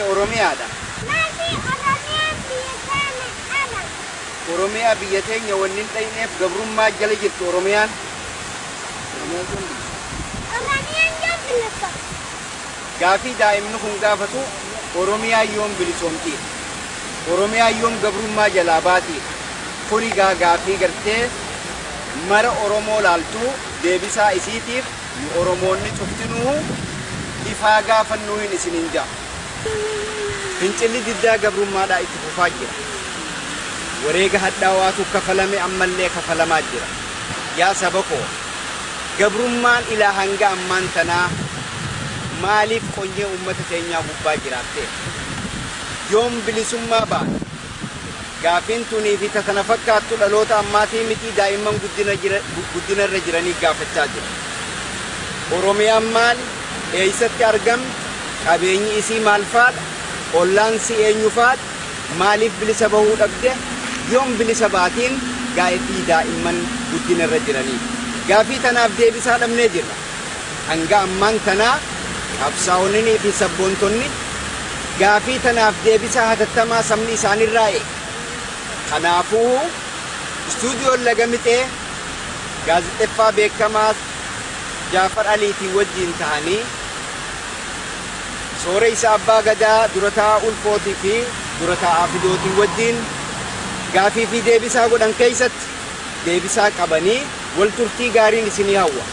Ta'e Oromiyaadha. Maali Oromiyaan biyya kana ala? Oromiyaa biyya teenya wanni dhayneef gabrummaa jala jirtu Oromiyaan. Oromiyaan yoo bilisa. Gaafii daa'imni kun gaafatu Oromiyaa yoom bilisoomti. Oromiyaa yoom gabrummaa jalaa baati. Kuni gaa gaafii gartee mara Oromoo laaltuu deebisaa isiitiif nu Oromoonni cuftinuu ifaa gaafannuu hin isinin ja'a. Fincilli diddaa gabrummaadhaa itti fufaa jira. Wareega hadhaawaatu kafalame ammallee kafalamaa jira. Yaa saba koo gabrummaan ilaa hanga ammaan tanaa maaliif qonyee uummata keenyaa gubbaa jiraatte? Yoom bilisummaa baana? Gaafiin tunii fi kana fakkaattu dhaloota ammaatii miti daa'imman guddina irra jiranii gaafachaa jira. Oromiyaan maal? Eeysatti argamti? Qabeenyi isii maal faadha? Ollaansi eenyu faadha? Maaliif bilisa bahuu dhabde? Yoom bilisa baatiin gaa'etii daa'imman guddina irra jiranii? Gaafii tanaaf deebisaa dhabnee jirra. Hanga ammaan tanaa qabsaa'onnii fi sabboontonni gaafii tanaaf deebisaa hatattamaa sabni isaanirraa eega. Kanaafuu istuudiyoon lagamixee gaazexeeffaa beekamaa Jaafar Aliitii wajjin ta'anii soora isa abbaa gadaa durataa ulfootii fi durataa fidootii wajjin gaafii fi deebisaa godhan keessatti deebisaa qabanii wal turtii gaariin isinii hawwa.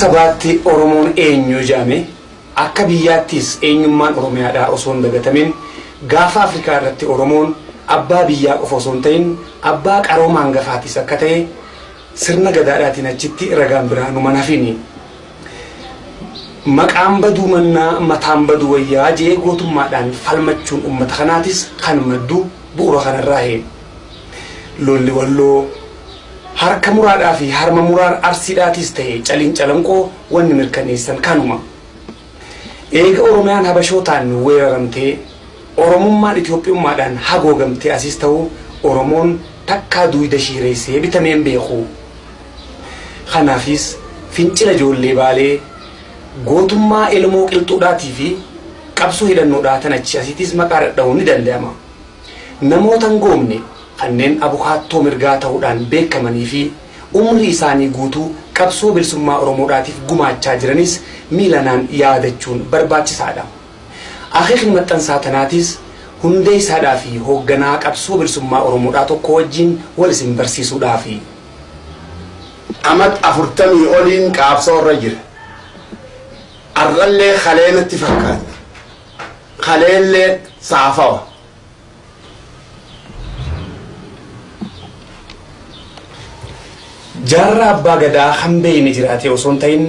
Sabaatti Oromoon eenyu jedhame akka biyyaattis eenyummaan Oromiyaadhaa osoo hin dagatamin gaafa Afrikaa irratti Oromoon abbaa biyyaa qofa osoo hin ta'in abbaa qarooma hangafaatis akka ta'e sirna gadaadhaatiin achitti ragaan biraa nu manaafini. Maqaan baduu mannaa mataan baduu wayyaa jee gootummaadhaan falmachuun uummata kanaatis kan maddu bu'uura kanarraa hee. Lolli walloo harka muraadhaa fi harma muraan arsiidhaatis ta'e caliin calanqoo wanni mirkaneessan kanuma. Eega Oromiyaan Habashootaan weeraramtee Oromummaan Itoophiyummaadhaan hagoogamtee asis ta'u Oromoon takkaa duwida shiireessee bitameen beeku. Kanaafis fincila ijoollee baalee gootummaa ilmoo qilxuudhaatii fi qabsoo hidhannoodhaa tan achi asiitis maqaa dhadha'uun ni danda'ama. Namoota hin goomne kanneen abukaattoo mirgaa ta'uudhaan beekamanii fi umrii isaanii guutuu qabsoo bilisummaa Oromoodhaatiif gumaachaa jiranis miilanaan yaadachuun barbaachisaadha. Akeekni maxxansaa tanaatis hundee isaadhaa fi hoogganaa qabsoo bilisummaa Oromoodhaa tokko wajjin wal isin barsiisuudhaafi. amat afurtamii oliin qaabsoo irra jira arrallee kalee natti fakkaata kaleellee saafawa Jaarraa abbaa gadaa kan beeyne jiraate osoo hin ta'in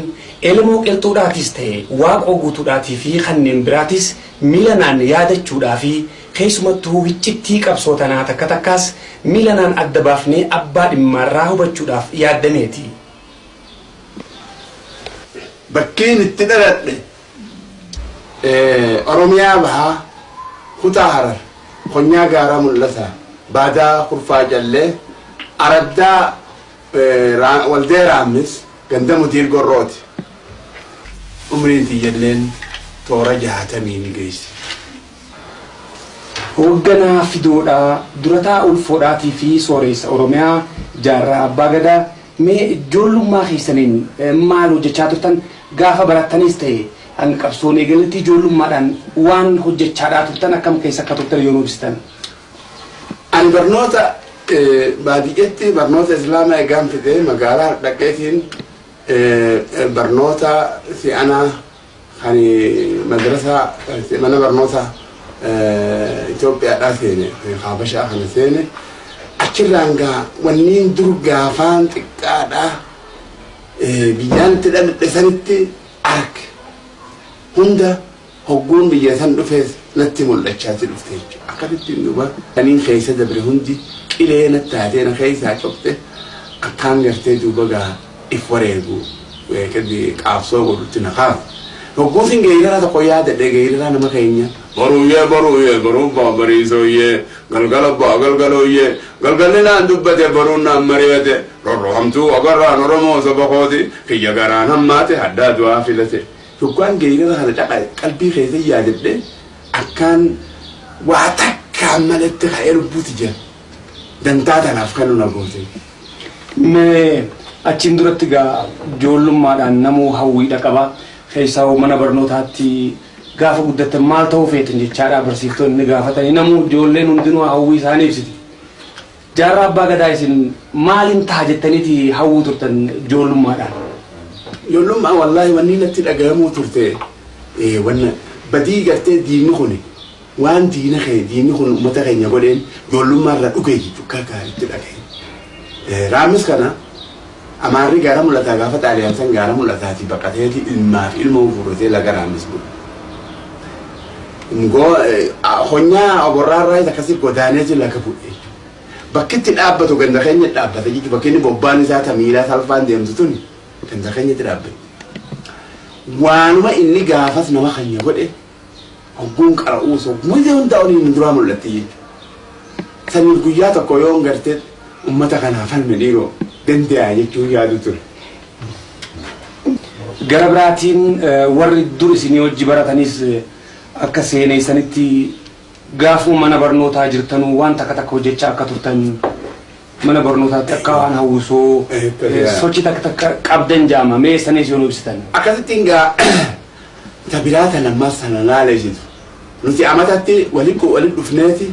Elmoo qilxuudhaatis ta'e waaqoo guutuudhaatii fi kanneen biraatis milanaan yaadachuudhaa fi keessumattuu wiccittii qabsoo tanaa takka takkaas milanaan adda baafnee abbaa dhimmaarraa hubachuudhaaf yaaddameeti. Bakkiin itti dhaladhe Oromiyaa bahaa kutaa harar konyaa gaaraa mul'ata baadaa kurfaa jallee araddaa waldee raammis ganda mutiir gorrooti. Umriin tiyyalleen toora jahatamii ni geessi. Hoogganaa fidoodhaa durataa ulfoodhaatii fi sooressa Oromiyaa jaarraa abbaa gadaa mee ijoollummaa keessaniin maal hojjechaa turtan gaafa barattanis ta'e hanga qabsoon eegaletti ijoollummaadhaan waan hojjechaadhaa turtan akkam keessa akka turtan yoo ibsitan. Ani barnoota baadiyyaatti barnoota islaamaa eegaan fidee magaalaa dhaqeetiin barnoota si'anaa kan madrasaa mana barnoota Itoophiyaadhaa seene Habashaa kana seene. Achirraan gaa wanniin dur gaafaan xiqqaadhaa biyyaan itti dhaladhe sanitti arge hunda hogguun biyya san dhufees natti mul'achaati dhufte jechuudha. Akkasitti duuba saniin keessa dabre hundi qilee natti taatee na keessaa cobte akkaan gartee duuba gaa if wareegu qaabsoo godhutti na kaasu. Hogguusin geerara tokko yaadadhe geerara nama keenya. Baruuyyee baruuyyee baruun baa bariisooyyee galgala baa galgalooyyee galgalli naan dubbate baruun naan mari'ate rorrohamtuu agarraan oromoo saba kooti kiyya garaan hammaate haddaa du'aa filate. Hoggaan geerara kana caqa qalbii keessa yaadadhe akkaan waa takkaan malatti ka'ee lubbuuti jira. Dantaa tanaaf kan nu goote. Mee achiin duratti gaa ijoollummaadhaan namuu hawwiidha qaba. Keessaa mana barnootaatti gaafa guddattan maal ta'uu feetan jechaadha barsiiftonni gaafatanii namuu ijoolleen hundinuu hawwii isaanii ibsiti. Jaarraa abbaa gadaa isin maaliin ta'a jettaniiti hawwuu turtan ijoollummaadhaan? Ijoollummaa wallaahi wanni natti dhagahamuu turte wanna badii gartee diinni kuni waan diina kee diinni kun uummata keenya godheen ijoollummaa irraa dhugee jechuudha akka gaariitti dhagahe. Raamis kana amaarri gaara mul'ataa gaafa xaaliyaan san gaara mul'ataati baqateeti ilmaaf ilma fuudhatee laga raamis bulu. Ngoo honyaa oborraarraa akkasii godaaneeti laga bu'e. Bakki itti dhaabbatu ganda keenya dhaabbata jechuudha bakki inni bobbaan isaa tamiilaa salphaan deemtu tuni ganda keenyatti dhaabbate. Waanuma inni gaafas nama keenya godhe hogguun qara'uus hoggumatti hundaa olii duraa mul'atti. Saniif guyyaa tokko yoo gartee uummata kanaaf falme dhiiroo danda'a jechuun yaadu ture. Gara biraatiin warri dur isinii hojii baratanis akka seeneessanitti gaafuu mana barnootaa jirtanuu waan takka takka hojjechaa akka turtan mana barnootaatti akka waan hawwisoo sochii takka takka qabdan jaama mee sanis yoo ibsitan. Akkasittiin gaa tabiraata lammaaf sana laaleessitu. Nuti amatatti walitti walitti dhufneeti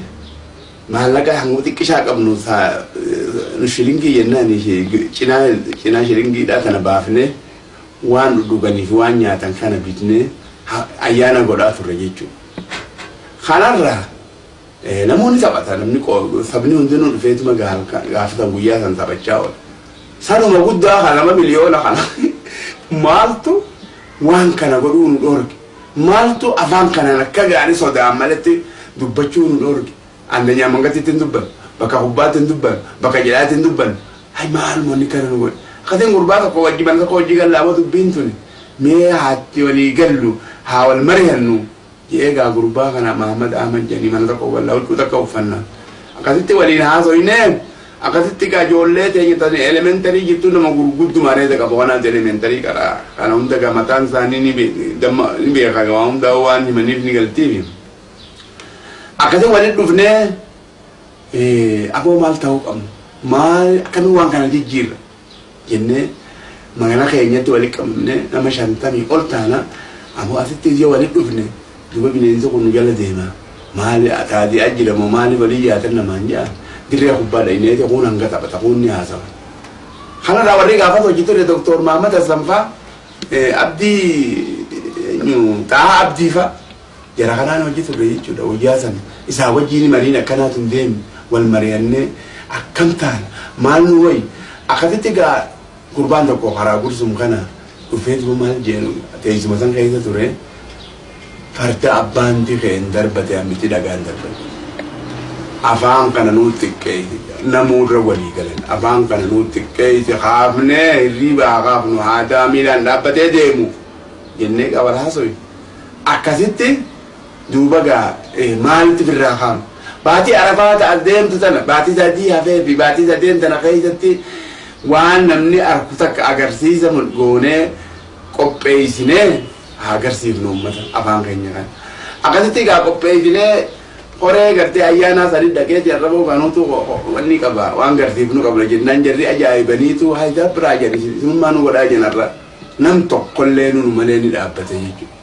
maallaqa hanga xiqqishaa qabnu nu shilingii jennaan cinaa shilingiidhaa kana baafnee waan dhudhuganiif waan nyaatan kana bitnee ayyaana godhaa turre jechuudha. Kanarraa namoonni taphata namni sabni hundinuu dhufeetuma gaafatan guyyaa san taphachaa oola. Sanuma guddaa kana nama miliyoona kana maaltu waan kana godhuu nu dhoorge? Maaltu afaan kanaan akka gaarii sodaan malatti dubbachuu nu dhoorge. Andanya mangatti hin dubban bakka kubbaatti hin dubban bakka jedhaatti hin dubban. Hay maal moonni kana nu godhe? Akkatiin gurbaa tokko wajji mana tokko wajji gallaaba dubbiin tuni. Mee haatti walii gallu haa wal mari'annu jedhee gaa gurbaa kana Mahamad Ahmad jedhanii mana tokko gallaa huccuu takka uffannaa akkasitti waliin haasoyne akkasitti ijoollee teenya tani elementarii jirtu nama gurgudduma reeta qaba. Wanaat elementarii qara. Kana hunda gaa mataan isaanii ni beeka gaa hunda waan himaniif ni galtiifi. akkasii walitti dhufnee aboo maal ta'uu qabnu? Maal akkamii waan kana jijjiirra? jennee magana keenyatti walitti qabne nama shantamii ol taana. Ammoo asitti yoo walitti dhufne duba bineensi kun jala deema maali taatee ajjiramu maali walii yaatan namaan jaa dirree kubbaa dha'ineeti kun hanga taphata kun ni haasawa. Kanarraa warri gaafas hojii ture Dooktor Mahammad Assanfaa Abdii Xahaa Abdii fa'a. jara kanaan hojii turre jechuudha guyyaa sana isaa wajjin mariin akkanaatu hin deemne wal mari'annee akkam taana maal nu wayi akkasitti gaa gurbaan tokko karaa gursum kana dhufeetuma maal jeenu teessuma san keessa ture farda abbaanti keen darbate ammiti dhagaan darbate afaan kana nuu xiqqeessi namuurra walii galan afaan kana nuu xiqqeessi haafnee hirriibaa haafnu aadaa miilaan dhaabbatee deemu jennee qabal haasoyi akkasitti duuba gaa maalitti firraa haafnu baatii arafaa ta'a deemtu tana baatii sadii hafee fi baatii sadeen tana keessatti waan namni arku takka agarsiisa goonee qopheessinee haa agarsiifnu uummata afaan keenya kan akkasitti gaa qopheessinee horee gartee ayyaanaa sadi dhaqeeti arraboo kanuutu wanni qaba waan garsiifnu qabna jennaan jarri ajaa'ibaniitu haydaa biraa jedhi isinummaa nu godhaa jenarra nam tokkollee nu malee ni dhaabbate jechuudha.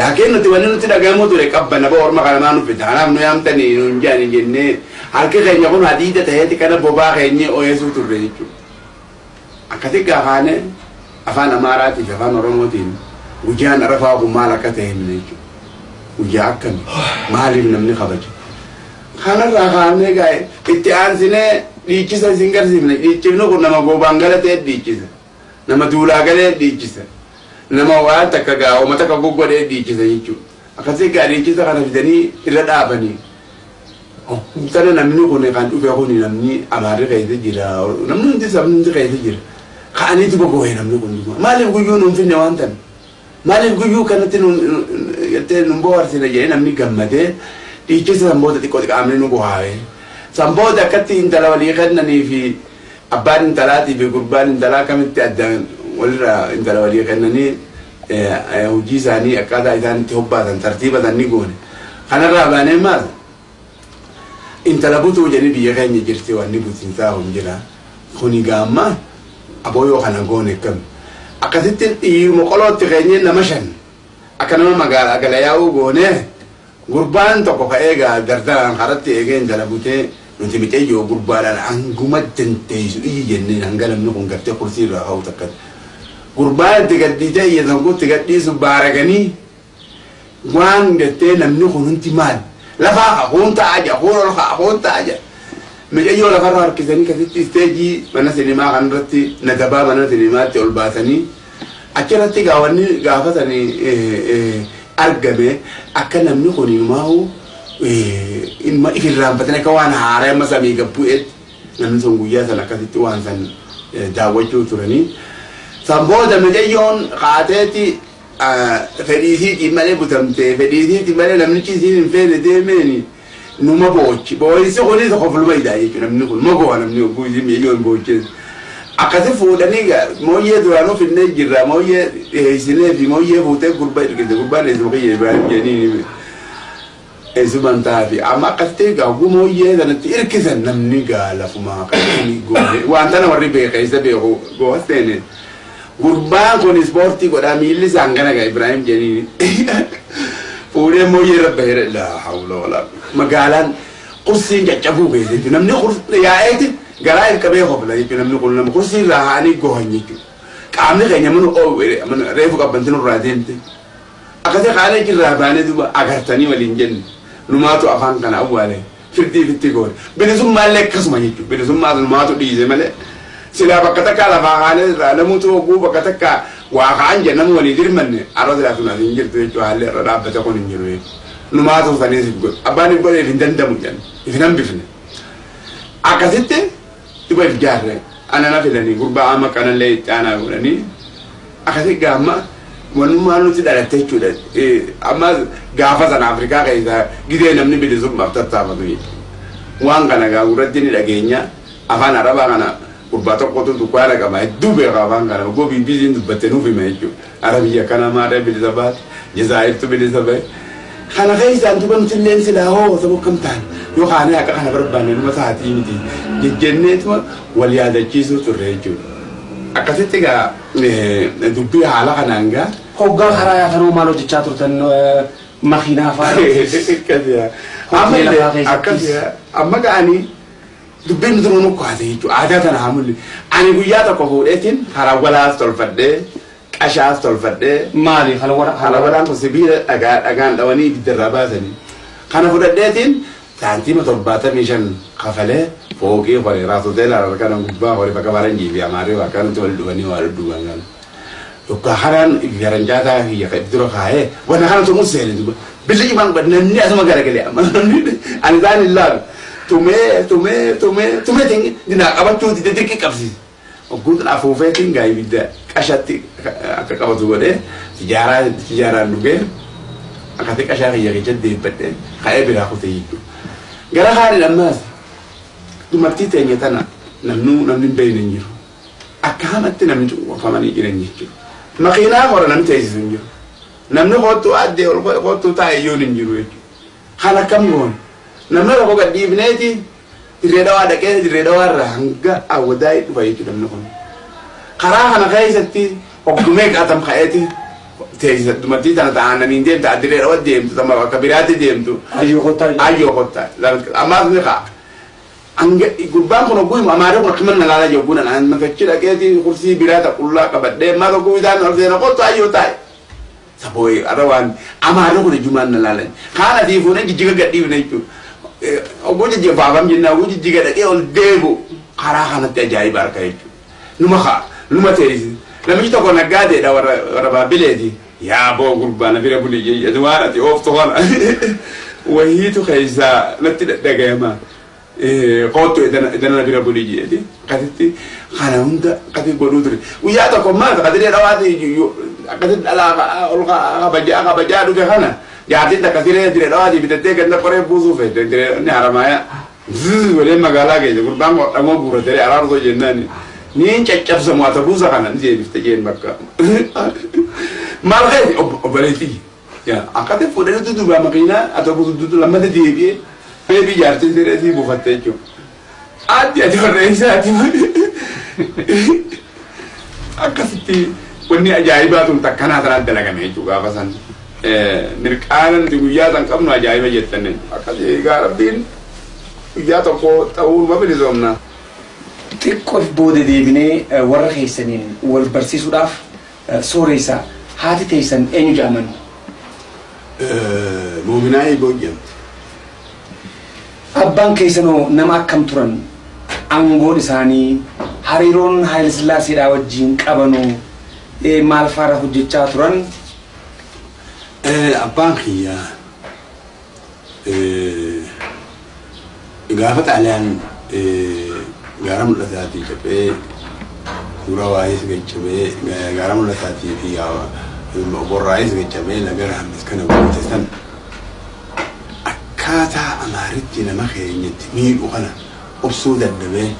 Laakiin nuti wanni nuti dhagahamu ture qabbana ba orma kana maa nuffite kanaaf nu yaamtanii nuun jaani jennee harki keenya kun hadiida ta'eeti kana bobaa keenya oyeessuu turre jechuudha. Akkasi gaafaane afaan Amaaraatii fi afaan Oromootiin guyyaan arafaa kun maal akka ta'e himne jechuudha. Guyyaa akkami maaliif namni kabaja. Kanarraa kaafnee gaa'e itti aansinee dhiichisa isin garsiifne dhiichifni kun nama gobaan galatee dhiichisa. Nama duulaa galee dhiichisa. nama waan takka gaa oma takka goggodhee dhiichisa jechuudha. Akkasii gaa dhiichisa kana fidanii irra dhaabanii. Sana namni kun kan dhufe kun namni amaarri keessa jira namni hundi sabni hundi keessa jira. Ka'aniitu bobboo'e namni kun maaliif guyyuu nuun finne waan tan maaliif guyyuu kanatti nun bohaarsine jedhee namni gammadee dhiichisa sanboota xiqqoo xiqqaamni nu bohaa'e. Sanboota akkatti intala walii kennanii fi abbaan intalaatii fi gurbaan intalaa kamitti addaan walirra intala walii kennanii hojii isaanii akkaataa isaan itti hobbaatan tartiiba sanni goone. Kanarraa baanee maal? Intala butuu jedhi biyya keenya jirti wanni butiinsaa hom jira kuni gaamma abooyoo kana goone kam akkasitti dhiiruma qolootti keenye nama shan akka nama magaalaa gala yaa'uu goone gurbaan tokko ka'ee gaa dardaraan karatti eegee intala butee nuti mixeeyyoo gurbaadhaan hanguma dandeessu iyyi jenneen hanga namni kun gartee kursii irraa ka'u takkatti gurbaan itti gadhiisee iyyatan kun itti gadhiisu baaraganii waan gattee namni kun hundi maal lafaa haquun ta'a jira haquun ol haquun ta'a jira mijayyoo lafarra harkisanii kasitti isteejii mana sinimaa kanarratti natabaa mana sinimaatti ol baasanii achirratti gaawwanni gaafatanii argame akka namni kun himaa'u ilma ifirraanfatanii akka waan haaraa amma samii gabbu'eetti namni sun guyyaa san akkasitti waan san daawwachuu turanii. Sanboota mijayyoon kaateeti fedhiisiitiin malee butamtee fedhiisiitiin malee namnichi isiin hin feene deemeeni numa boochi boo'isi kunis kofluma idaa jechuudha namni kun magoo namni ogguu isiin mijayyoon boochees. Akkasi fuudhanii mooyyee duraanuu finnee jirra mooyyee dhiyeessinee fi mooyyee fuutee gurbaa ergite gurbaan eessuma kiyya Ibrahim jedhanii eessuman taafi amma akkasitti gaaguu mooyyee sanatti irkisan namni gaa lafumaa kan goone wanta nama warri beekeessa beeku goos teene. gurbaan kun ispoortii godhaa miilli isaan kana gaa Ibrahim jedhanii fuudhee mooyyee irra bahee laa hawla walaa magaalaan kursiin caccabuu beekte jechuudha namni yaa'eeti garaa ilqabee hobla jechuudha namni kun nama kursii irraa haanii gohan jechuudha qaamni keenya mana reefu qabbantin irraa deemte akkasii qaalee jirraa baanee duuba agartanii waliin jenne numaatu afaan kana awwaale firdii fitti goone bilisummaallee akkasuma jechuudha bilisummaa numaatu dhiise malee. Sila bakka takka lafaa kaanee irraa namuutu hogguu bakka takka waa kaan jennamu walii dirmanne arra silaa sun asiin jirtu jechuudha haalli irra dhaabbate kun hin jiru numaa tuutanii sif godhe abbaan hin godheef hin dandamu jenna ifin hambifne akkasitti dhiba if jaarre anana fidanii gurbaa amma kanallee itti aanaa godhanii akkasitti gaamma wanummaa nuti dhalatte jechuudha amma gaafa sana afrikaa keessa gidee namni bilisummaaf tattaafatu jechuudha waan kana gaa gurratti ni dhageenya afaan arabaa kana gurbaa tokkotu dukkaana qaba hedduu beeka afaan kana oggoo biibisiin dubbatte nuuf hima jechuudha arabiyya kana maadha bilisa baate jazaayirtu bilisa bahe kana keessaan duba nuti illee silaa hoo sabo kam ta'an yookaan akka kana barbaanne numa sa'aatii miti jejjenneetuma wal yaadachiisuu turre jechuudha. Akkasitti egaa dubbii haala kanaan gaa. Hoggaa karaa yaatanoo maal hojjechaa turtan makiinaa fa'aa. Amma illee akkasii amma ga'anii dubbiin nuti nu kaase jechuudha. Aadaa tana hamulli ani guyyaa tokko fuudheetiin harawwalaas tolfadhee qashaas tolfadhee Maali halawara harawalaan kun sibiila dhagaa dhagaan dhawanii ibiddarraa baasanii. Kana fudhadheetiin saantiima torbaatamii shan kafalee fooqii hore raasotee laala kana gubbaa hore bakka baran jiifi amaaree bakka nuti wal dhufanii waa dhudhuban kana yokkaan haraan garanjaataa kiyya kan dura kaa'ee wanna kana tumuun seene duba billi cimaan ba namni asuma garagalee amma namni ani isaan hin laalu tumee tumee tumee tumee tingi dinaa qabachuu dide dirqi qabsiise ogguutu afuufeetiin gaa ibidda qashatti akka qabatu godhee tijaaraa tijaaraan dhugee akkati qashaa kiyya keessa deebbadhee ka'ee biraa kute jechuudha. Gara haadhi ammaas dumartii teenya tana namnu namni hin beekne hin jiru. Akka hamatti namni cunqurfamanii jiran jechuudha. Makiinaa hora namni teessisu hin jiru. Namni kottuu addee ol kottuu taa'e iyyuu hin jiru jechuudha. Kan akkam goone. Namni tokko gad dhiibneeti dirree dhawaa dhaqee dirree dhawaa irraa hanga awwadaa dhufa jechuudha namni kun. Karaa kana keessatti oggumee qaatam ka'eeti teessisa dumartii tana ta'anii deemtu addiree dhawaa deemtu tamma bakka biraatti deemtu. Ayyoo kottaa. Ayyoo kottaa. Ammaas ni ka'a. Anga gurbaan kun ogguu amaaree kun akkiman na laala jogguu na naan makachi dhaqeeti kursii biraa taqullaa qabadhee maa tokko bitaan ol seena kottu ayyoo taa'e. Sabooyi arra waan amaaree kun ijjumaan na laalan. Kaan asii fuunee jijjiga gadhiifne jechuudha. Ogguu jijjifaafam jenna ogguu jijjiga dhaqee ol deebu karaa kanatti ajaa'iba harka jechuudha. Numa kaa numa teessise. Namichi tokko naggaadeedha warra baabbileeti. Yaa boo gurbaa na bira buli jee waan ati ooftu kana. Wahiitu keessaa natti dhaga'amaa. qottu idana bira buli jeeti akkasitti kana hunda akkasi godhuu ture guyyaa tokko maal akkasii dhawaati akkasi dhalaa ol kabajaa dhufe kana jaartiin akkasii dire dhawaati bitattee ganda qoree buusuu fedhe dire ni haramaaya walee magaalaa keessa gurbaan dhamoo guuratere araarsoo jennaan niin caccabsamu ata buusa kana ni deebifte jeen bakka maal keessa obboleetii akkasi fuudhanii dudubaa makiinaa ata buusu dudu lammata deebi'ee Baby jaartiin siree sii buufattee jechuudha. Addi ati warreen isaati. Akkasitti wanni ajaa'ibaa tun takkanaa sanatti dalagame jechuudha gaafa san. Mirqaana nuti guyyaa san qabnu ajaa'iba jettan akkasii egaa rabbiin guyyaa tokko ta'uu ma bilisoomna. Xiqqoof booda deebinee warra keessaniin wal barsiisuudhaaf sooressa haati teessan eenyu jedhaman? Muuminaa eegoo jedhamti. Abbaan keessanoo nama akkam turan aangoon isaanii hariiroon Haayilesillaaseedhaa wajjin qabanoo maal faara hojjechaa turan Abbaan kiyyaa gaafa xaaliyaan gaara mul'ataatii cabee dura waa'ees gaccabee gaara mul'ataatii fi borraa'ees gaccabee nagara hammis kana goote san akkaataa amaaritti nama keenyatti miidhu kana obsuu dadhabee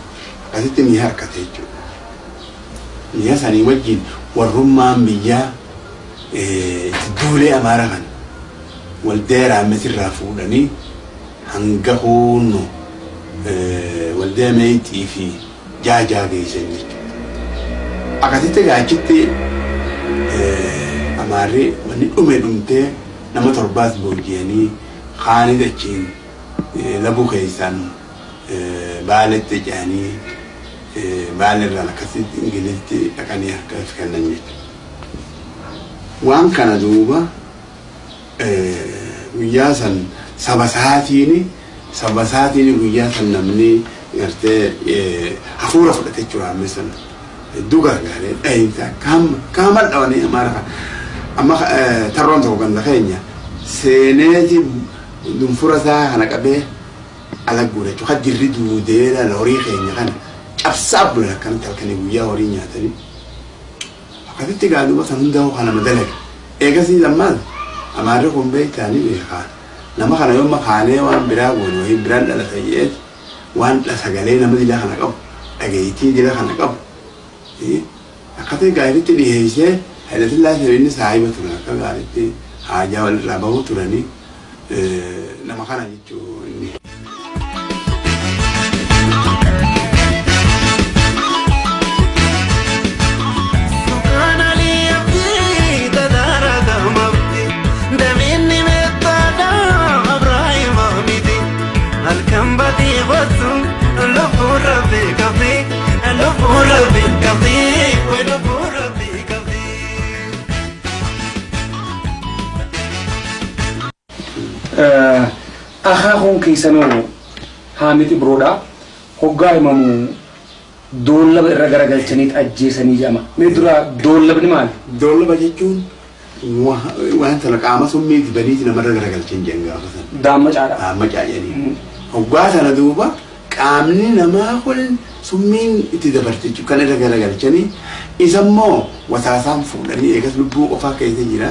akkasitti mi'a harkate jechuudha. Mi'a sanii wajjin warrummaan biyyaa duulee amaara kan waldee raammetirraa fuudhanii hanga huunnu waldee meexxii fi jaajaa geessan jechuudha. Akkasitti gaachitti amaarri wanni dhume dhumtee nama torbaas booji'anii kaanii dachiin labuu keessan baaletti ce'anii baalirraan akkasitti ingilizitti dhaqanii harka kennan jechuudha. Waan kana duuba guyyaa san saba isaatiin saba isaatiin guyyaa san namni gartee hafuura fudhate jechuudha amma san hedduu gargaaree dhahinsa kaama dhawanii amaara amma tarroon tokko ganda keenya seeneeti dunfura isaa kana qabee ala guura jechuudha jirri duudeera horii keenya kana cabsaa bula akkanatti halkanii guyyaa horii nyaatanii akkasitti gaaduba san hundaa kana madalaga eegasii lammaan amaarri kun beektaanii beekaa nama kana yoo makaanee waan biraa goone wayii biraan dhalata jedheet waan sagalee nama dila kana qabu dhageettii dila kana qabu akkasii gaariitti dhiheessee Haayilasillaasee inni saahiba turan akka gaariitti haajaa walirraa bahuu turanii nama kana jechuun inni. akaakuun keessanoo haa miti biroodha hoggaa himamu Doollaba irra garagalchaniit ajjeesanii jedhama. Mee dura doollabni maali? Doollaba jechuun wa- wanta qaama summiiti badiiti namarra garagalchin jedhan gaafa sana. Daamma caadha. Amma caayanii. Hoggaa sana duuba qaamni namaa kun summiin itti dabarte jechuudha. Kan irra garagalchanii isa immoo wataasaan fuudhanii eegas lubbuu qofaa keessa jira.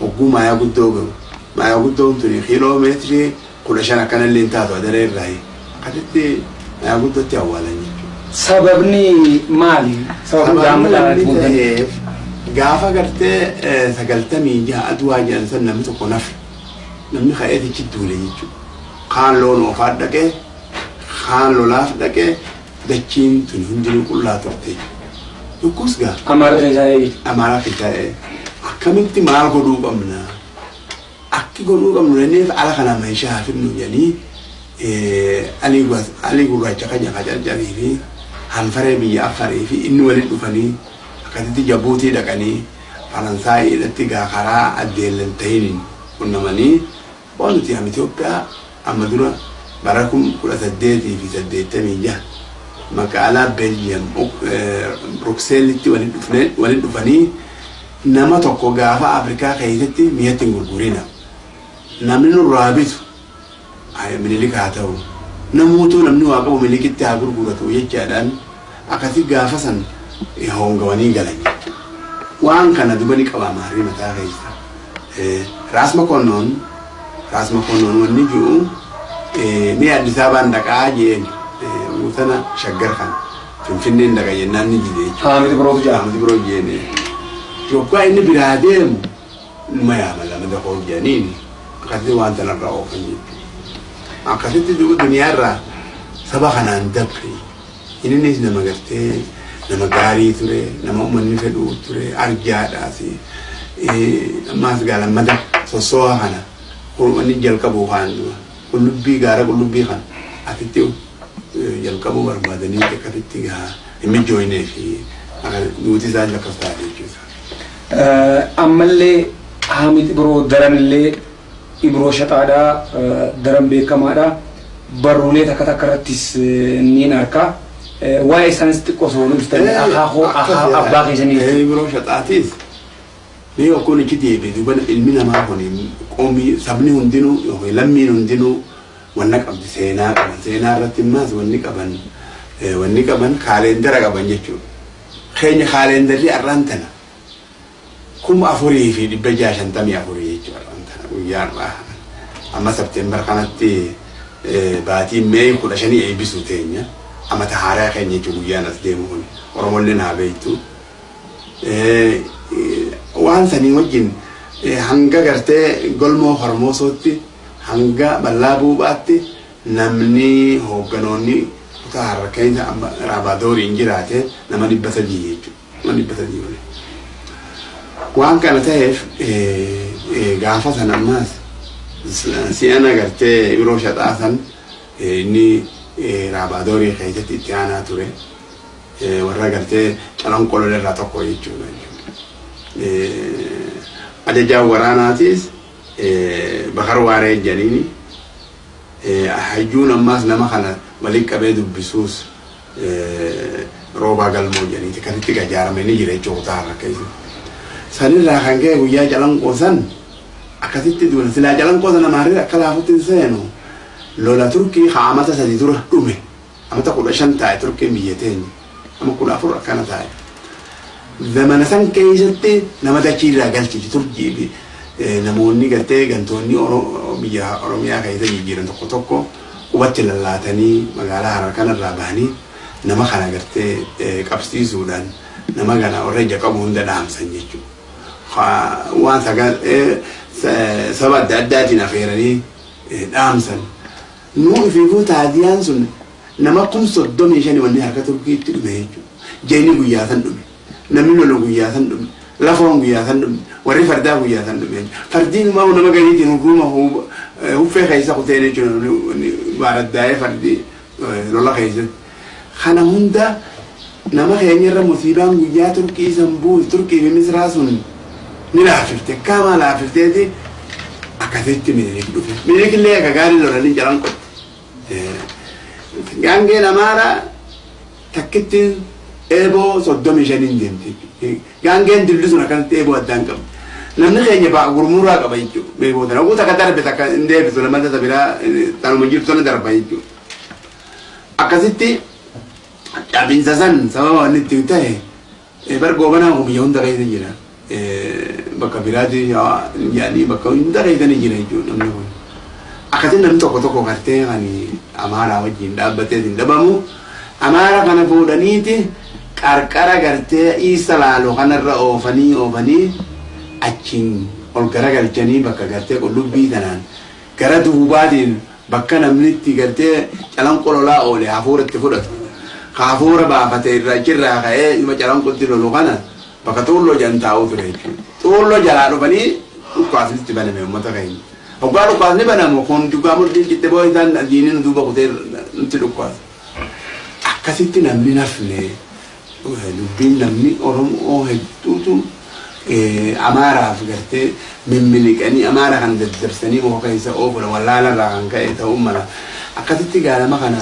Hogguu maayaa guddoo gahu. Maayaa guddoon tuni kiiloomeetirii kudha shan akkana illee hin taatu adaree irraa. Akkasitti maayaa guddootti awwaalan jechuudha. Sababni maali? Sababni ta'eef gaafa gartee eh, sagaltamii jaha aduwaa jedhan san namni tokko nafe namni ka'eetichi duule jechuudha. Kaan loon oofaa dhaqee kaan lolaaf dhaqee dachiin tun hundinuu qullaa turte. Yokkuus gaa Amaara keessaa eeyyatu. amaaraa fi ta'e akkamitti maal godhuu qabna akki godhuu qabnu jenneef ala kana meeshaa finnu jedhanii eh, alii gurraacha kan jakaa jarjarii fi hanfaree biyya afarii fi inni waliin dhufanii akkasitti jabuutii dhaqanii faransaayidhatti gaa karaa addeellan ta'iniin qunnamanii waan nuti am Itoophiyaa amma dura bara kun kudha saddeetii fi saddeettamii jaha magaalaa Beeljiyeem Brukseelitti waliin dhufanii nama tokko gaafa Afrikaa keessatti mi'atti hin gurgurina. Namni nurraa bitu minilik haa ta'u namuutuu namni waa qabu minilikitti haa gurguratu jechaadhaan akkasi gaafa san hongawanii galan. Waan kana duba ni qaba maarii mataa keessa. Eh, Raas Makonnoon Raas Makonnoon wanni jiru eh, ni Addis Ababaan dhaqaa jeen guutana shaggar kan Finfinneen dhaqa jennaan ni jide jechuudha. Haamiti birootu jira. Haamiti biroo jeene. Yoggaa inni biraa deemu numa yaama lama dafoo jedhaniin akkasitti waan tanarraa oofan jechuudha. Akkasitti duniyaarraa saba kanaan dabre innis nama gartee nama gaarii ture nama uummanni fedhuu ture arjaadhaas ammaas gaalammada sossoo'a kana wanni jalqabu kaan qullubbii gaara qullubbii kana asitti jalqabuu barbaadanii akkasitti gaa hin mijjooynee fi nuti isaan lakkaa'aa jechuudha. ammallee haamiti biroo daranillee ibroo shaxaadhaa daran beekamaadha. Barruulee takka takka irrattis niin arkaa waa'ee isaanis xiqqoo osoo nu akaakoo abbaa keessanii Biroo shaxaatis mee okkoon ichi deebi'e duuba ilmi namaa kun qoomii sabni hundinuu yookiin lammiin hundinuu wanna qabdi seenaa qaban seenaa irratti immaas wanni qaban wanni qaban kaaleendara qaban jechuudha. Keenya kaaleendarri arraan tana kuma afurii fi dhibba jaha shantamii afurii jechuudha arraan tana guyyaa irraa amma sabteembar kanatti baatiin mee kudha shanii eebbisuu teenya amata haaraa keenya jechuun guyyaan as deemu kun oromollee naa beektu. Waan sanii wajjin hanga gartee golmoo hormoosootti hanga bal'aa buuphaatti namni hoogganoonni kutaa harrakkeessa raabadooriin jiraate nama dhibba sadii jechuudha. Nama dhibba sadii wali. Waan kana ta'eef gaafa san ammaas si'ana gartee yeroo shaxaa san inni raabadoorii keessatti itti aanaa ture. Warra gartee calanqoloo irraa tokko jechuudha. Ajajaan waraanaatis bakar waaree jedhaniini hayyuun ammaas nama kana waliin qabee dubbisuus roobaa galmoo jedhaniiti kan itti gajaarame ni jira jechuudha kutaa harka keessa. Sanirraa kan ka'e guyyaa calanqoo san akkasitti duula silaa calanqoo sana maarree akka laafutti seenu. Lola turkii haa amata sadii dura dhume. Amata kudha shan taa'e turkiin biyya teenya ama kudha afur akkana taa'e. Zamana san keessatti nama dachii irraa galchiti turkii fi namoonni gartee gantoonni biyya oromiyaa keessa jijjiiran tokko tokko qubatti lallaatanii magaalaa harar kanarraa bahanii nama kana gartee qabsiisuudhaan nama kana warra ija qabu hunda dhaamsan jechuudha. Waan saba adda addaatiin affeeranii dhaamsan. Nuu fi taadiyaan sun nama kun soddomii shani wanni harka turkiitti dhume jechuudha. Jeeni guyyaa san dhume. Namni lolu guyyaa san dhume lafoon guyyaa san dhume warri fardaa guyyaa san dhume. Fardiin immoo nama gadiitiin hukuma huffee keessa kutee jechuudha baaraddaa'ee fardi lola keessatti kana hunda nama keenya irra musiibaan guyyaa turkii san buus turkii fi misraa sun ni laafifte. Kaamaa laafifteeti akkasitti minilik dhufe. Minilik illee akka gaarii lolanii jalan qotte gaangeen amaaraa takkitti eeboo soddomi shaniin deemti gaangeen dilli sun akkanatti eeboo addaan qabdi namni keenya ba'a gurmuraa qaba jechuudha beekoo tana oguu takka darbe takka hin deebisu lamata isa biraa tanuma jirtu sana darba jechuudha akkasitti dhabiinsa san sababa wanni itti ta'e bar goobanaa biyya hunda keessa jira. Bakka biraati yaanii bakka hunda keessa ni jira jechuudha namni kun. Akkasitti namni tokko tokko gartee kan amaaraa wajjin dhaabbatee hin dhabamu amaara kana fuudhaniiti qarqara gartee isa laaloo kanarra oofanii oofanii achiin ol garagalchanii bakka gartee qullubbii tanaan gara duubaatiin bakka namni itti gartee calanqololaa oole hafuuratti fudhatu hafuura baafate irraa achirraa ka'ee dhuma calanqolti lolu kana bakka xuulloo jan taa'uu ture. Xuulloo jalaa dhufanii dhukkaasnitti baname uummata keenya. Hoggaa dhukkaasni banamu kun dhugaa murtiin citte boo isaan diiniin duuba kutee nutti dhukkaasa. Akkasitti namni nafne dubbiin namni Oromoo hedduutu amaaraaf gartee mimmiliqanii amaara kan daddarsanii muka keessa oofudha wallaalarraa kan ka'e ta'uu mala akkasitti gaalama kana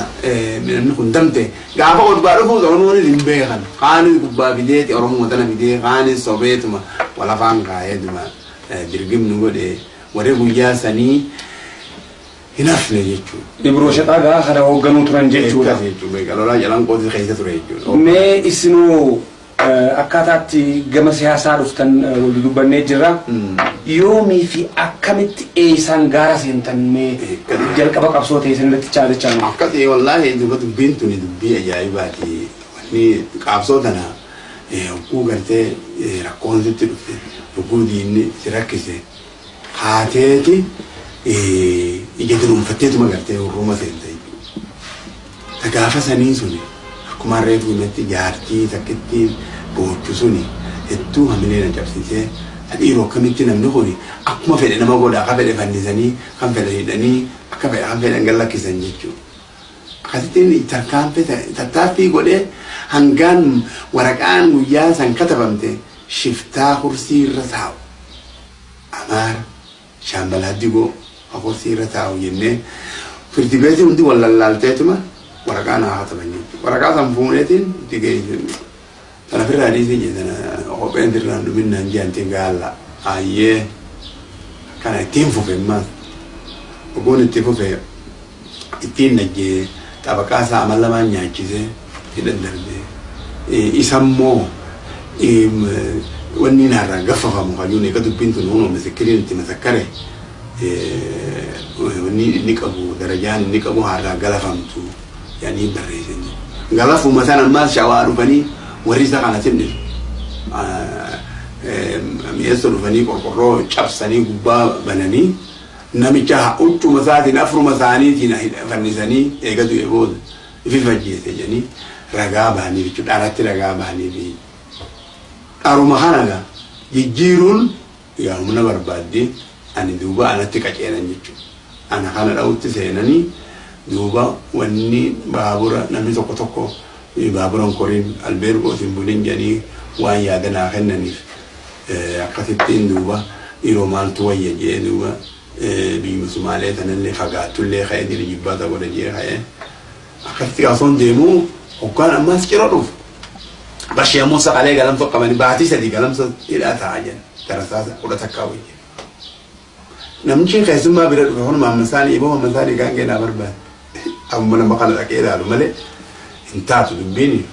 namni kun damte gaafa gubbaa dhufuus oromoon hin beekan kaanis gubbaa fideeti oromoo tana fidee kaanis sobeetuma walafaan kaa'eetuma dirgimni godhe warri guyyaa sanii hin hafne jechuudha. Ibroo shaxaa gaa kana hoogganuu turan jechuudha. Akkas jechuudha. Lolaa jalaan qooti keessa ture jechuudha. Mee isinuu akkaataatti gama siyaasaa dhuftan wal dubbannee jirra. Yoomii fi akkamitti eeysaan gaara seentan mee jalqaba qabsoo ta'e sanirratti chaalachaa nu. Akkasii wallaahi duba dubbiin tuni dubbii ajaa'ibaati. Wanni qabsoo tana hogguu gartee rakkoon sitti dhufte hogguu diinni si rakkise haateeti ija dunuunfatteetuma gartee hurruma seente jechuudha. Gaafa sanii suni akkuma reefu himatti jaartii takkitti boochu suni hedduu hamilee na cabsitee dhiiroo akkamitti namni kun akkuma fedhe nama godha akka fedhe fannisanii kan fedhe hidhanii akka fedhe kan fedhe gallakkisan jechuudha. Akkasittiin tarkaanfii tattaaffii godhee hangaan waraqaan guyyaa san katabamte shiftaa kursii irra taa'u. Amaara shaambalaa digoo kursii irra taa'u jennee firdi beetii hundi wal lallaalteetuma waraqaa naa kataban jechuudha. Waraqaa san fuuneetiin itti geessu. Kana firraa dhiisee jedhana kopheen firraan dhuminnaan jirantiin gaalla ayyee kana ittiin fufe maas oguun itti fufe ittiin najjee xabaqaa isaa amal lamaan nyaachisee hidhan darbee isammoo wanni naarraa gaffafamu kajuun eega dubbiin tun hunoo misikiriin itti masakkare inni qabu darajaan inni qabu harraa galafamtu yaanii barreessan galafuma san ammaas shawaa dhufanii warri isa kana simnisu mi'eessa dhufanii qorqorroo cabsanii gubbaa bananii namicha huccuma isaatiin afruma isaaniitiin fannisanii eegatu booda ifi fajjeese jedhanii ragaa bahanii jechuudha dharatti ragaa bahanii fi dharuma kanaga jijjiiruun yaa humna barbaadde ani duuba anatti qaceelan jechuudha ana kana dha'utti seenanii duuba wanni baabura namni tokko tokko baaburan koriin albeergootiin buliin jedhanii waan yaadanaa kennaniif akkasittiin duuba yeroo maaltu wayya jee duuba biyyi sumaalee tanallee fagaattullee ka'ee diri jibbaata godha jee ka'ee akkasitti kaasoon deemuu hoggaan ammaas ciroo dhufu. Bashee ammoo saqalee galamsa qabanii baatii sadii galamsa hidhaa taa'aa jiran darasaa kudha takkaa wayya. Namichi keessummaa bira dhufe kun maamma isaanii iboo maamma isaanii gaangee naa barbaade. Amma nama kana dhaqee ilaalu malee hin taatu dubbiin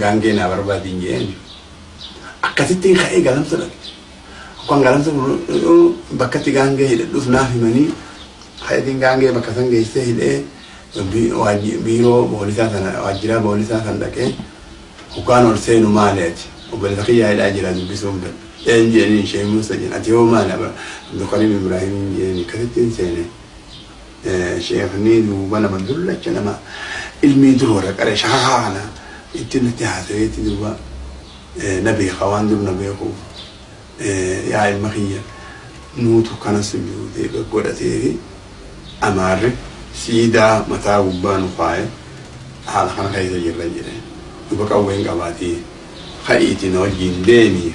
gaangee naa barbaadiin jeeni. Akkasittiin ka'ee galamsa dhaqe. Akkaan galamsa bakkatti gaangee hidhadhuuf naaf himanii ka'eetiin gaangee bakka san geessee hidhee biiroo boolisaa sana waajjiraa boolisaa san dhaqee hukkaan ol seenu maaliati obboleessa kiyyaa hidhaa jira dubbisuuf dha. Een jeeni ishee muusa jeen ati yoo maali Abdulkarim Ibrahim jeeni akkasittiin seene. Sheekni duuba nama dullacha nama ilmii duroora qaree shaakaana itti natti haasaweetti duuba na beeka waan dur na beekuuf yaa ilma kiyya nuutu kana sujuudee godhatee fi amaarri siidaa mataa gubbaa nu kaa'e haala kana keessa jirra jedhe duuba qawween qabaatii ka'iiti na wajjin deemi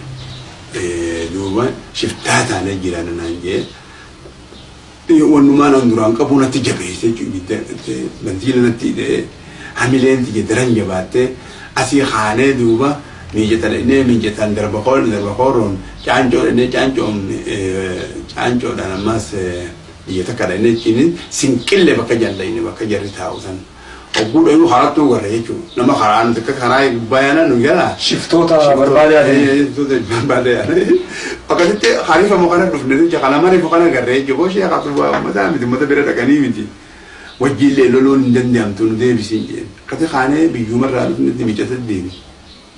duuba shiftaa taanee jiran naan jee wannumaan an duraan qabu natti jabeesse bantiila natti hidhee hamileen tiyya daran jabaattee asii haanee duuba miijata dhaqnee miijataan darba koon darba kooroon caancoo dhaqnee caancoon caancoodhaan ammas biyya takka dhaqnee ciinin sinqillee bakka jallayne bakka jarri taa'u san hogguu dhayuu harattuu garra jechuudha nama karaa nuti akka karaa baay'ana nu jala Shiftoota barbaadaa akkasitti harifa mukana dhufne jecha kana marifa kana garree jechuudha boo shee qabu mataa miti mata bira dhaqanii miti wajjiillee loluun hin danda'amtu nu deebisiin jeen akkati kaanee biyyuumarraa dhufnetti miicata deemi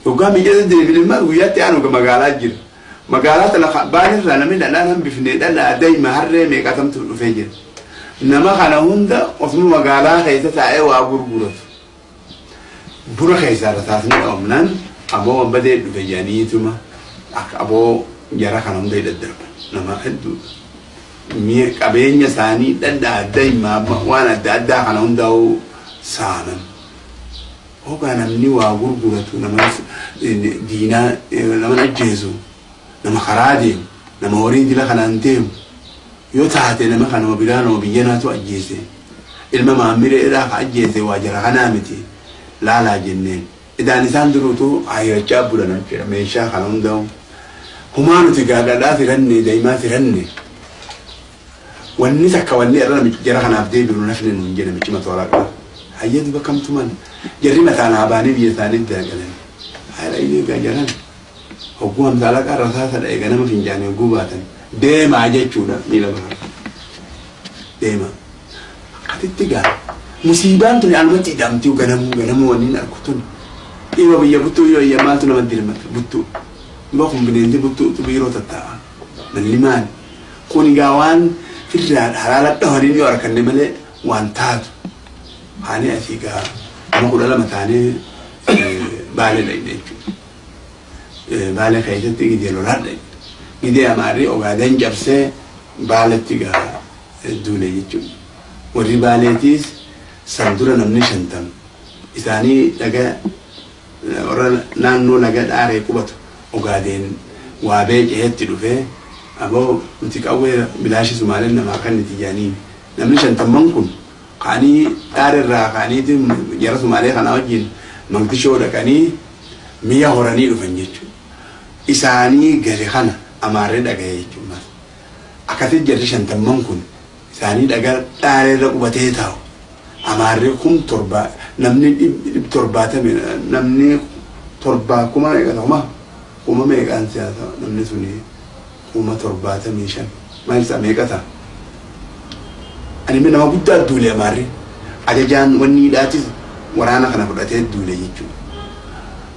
yoggaa miicata deebiin immoo guyyaatti aanu magaalaa jira magaalaa tana baanirraa namni dhadhaan hambifnee dhalaa daa'ima harree meeqatamtu dhufee jira nama kana hunda osuma magaalaa keessa taa'ee waa gurguratu. Bura keessaa taasni dhoomnaan aboo wanbadee dhufe jedhaniituma akka aboo jara kana hunda daddarban nama hedduu qabeenya isaanii dhadhaa adda himaa waan adda addaa kana hundaa'uu saaman hoogaa namni waa gurguratu nama diinaa nama ajjeesu nama karaa deemu nama horii dila kanaan deemu yoo taate nama kanuma biraa nama biyya naatu ajjeese. Ilma maammire irraa ka ajjeese waa jara kanaa miti. Laalaa jenneen. Idaan isaan duruutu hayyachaa bulan jechuudha. Meeshaa kana hundaa'u. Humaa nuti gaadhadhaa firanne daa'imaa firanne wanni takka wanni irra namichi jara kanaaf deebiru nafne nuun jedhe namichi matooraa qaba. Hayyatu bakkamtuman jarri mataa naa baanii biyya isaanii dagalan haadha inni egaa jaran. Hogguu hamsaala qarra saasa dha'e ganama finjaanii hogguu baatan deemaa jechuudha miila bara deema. Akkatitti gaa. Musiibaan tuni alumatti hidhamtii ganamuu ganamuu wanni argu tun dhiiba biyya buttuu yoo iyya maaltu nama dirmata buttuu. Dhiba kun bineensi buttuutu biiroo tattaa'a. Malli maali? Kun egaa waan firraa halaala dhahanii yoo arkanne malee waan taatu. Haanii asii gaa nama kudha lama taanee baalee dhaqne jechuudha. Baalee keessatti gidee lolaa gidee amaarri ogaaden cabsee baaletti gaa duule jechuudha warri baaleetiis san dura namni shantam. Isaanii dhaga warra naannoo laga dhaaree qubatu ogaadeen waa beeceetti dhufee aboo nuti qawwee bilaashi sumaaleen namaa kan nuti jaaniin namni shantamman kun kaanii dhaarerraa kaaniiti jara sumaalee kana wajjin maqdishoo dhaqanii mi'a horanii dhufan jechuudha. Isaanii gale kana amaarree dhagaye jechuudha. Akkasitti jarri shantamman kun isaanii dhaga dhaareerra qubatee taa'u. Amaarree kun torba namni dhib torbaatame namni torbaa kuma meeqa kuma kuma meeqaan siyaasa namni suni kuma torbaatamii shan maal isaa meeqa ta'a. Ani nama guddaa duule amaarree ajajaan wanni hidhaatis waraana kana fudhatee duule jechuudha.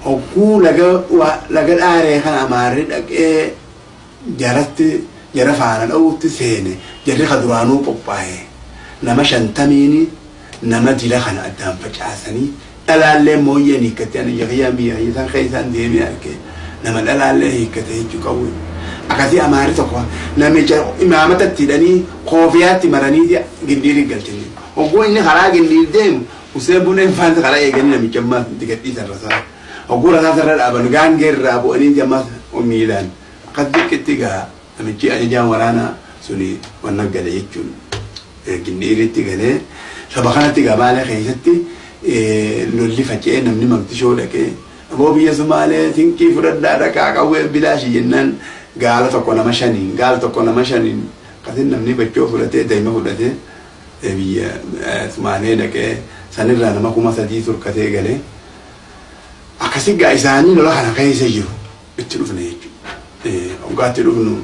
Hogguu laga dhaaree kana amaarree dhaqee jaratti jara faana dha'uutti seene jarri ka duraanuu qophaa'e nama shantamiini nama dila kana addaan facaasanii dhalaallee mooyyeen hiikkate ani jaqiyyaan biyya isaan keessaan deemee arge nama dhalaallee hiikkate jechuu qabu. Akkasii amaarri tokko namicha imaamatatti hidhanii koofiyaatti maranii gindiirii galchanii. Hogguu inni karaa gindiir deemu usee buneen faansa karaa eeganii namicha ammaa digadhiisan rasaa. Hogguu rasaa sarara dhaaban gaangee irraa bu'anii jammaa miilaan akkas xiqqeetti gaa namichi ajajaan waraanaa suni wanna gale jechuun. Gindiiritti galee saba kanatti gabaala keessatti lolli faca'ee namni maqdishoo dhaqee aboo biyya sumaalee tinqii fudhadhaa dhaqaa qawwee bilaashi jennaan. Gaala tokko nama shaniin gaala tokko nama shaniin. Akkasin namni bachoo fudhatee daa'ima fudhatee biyya sumaalee dhaqee sanirraa nama kuma sadii turkatee galee akkasi gaa isaanii lola kana keessa jiru. Itti dhufne jechuudha. Hoggaatti dhufnu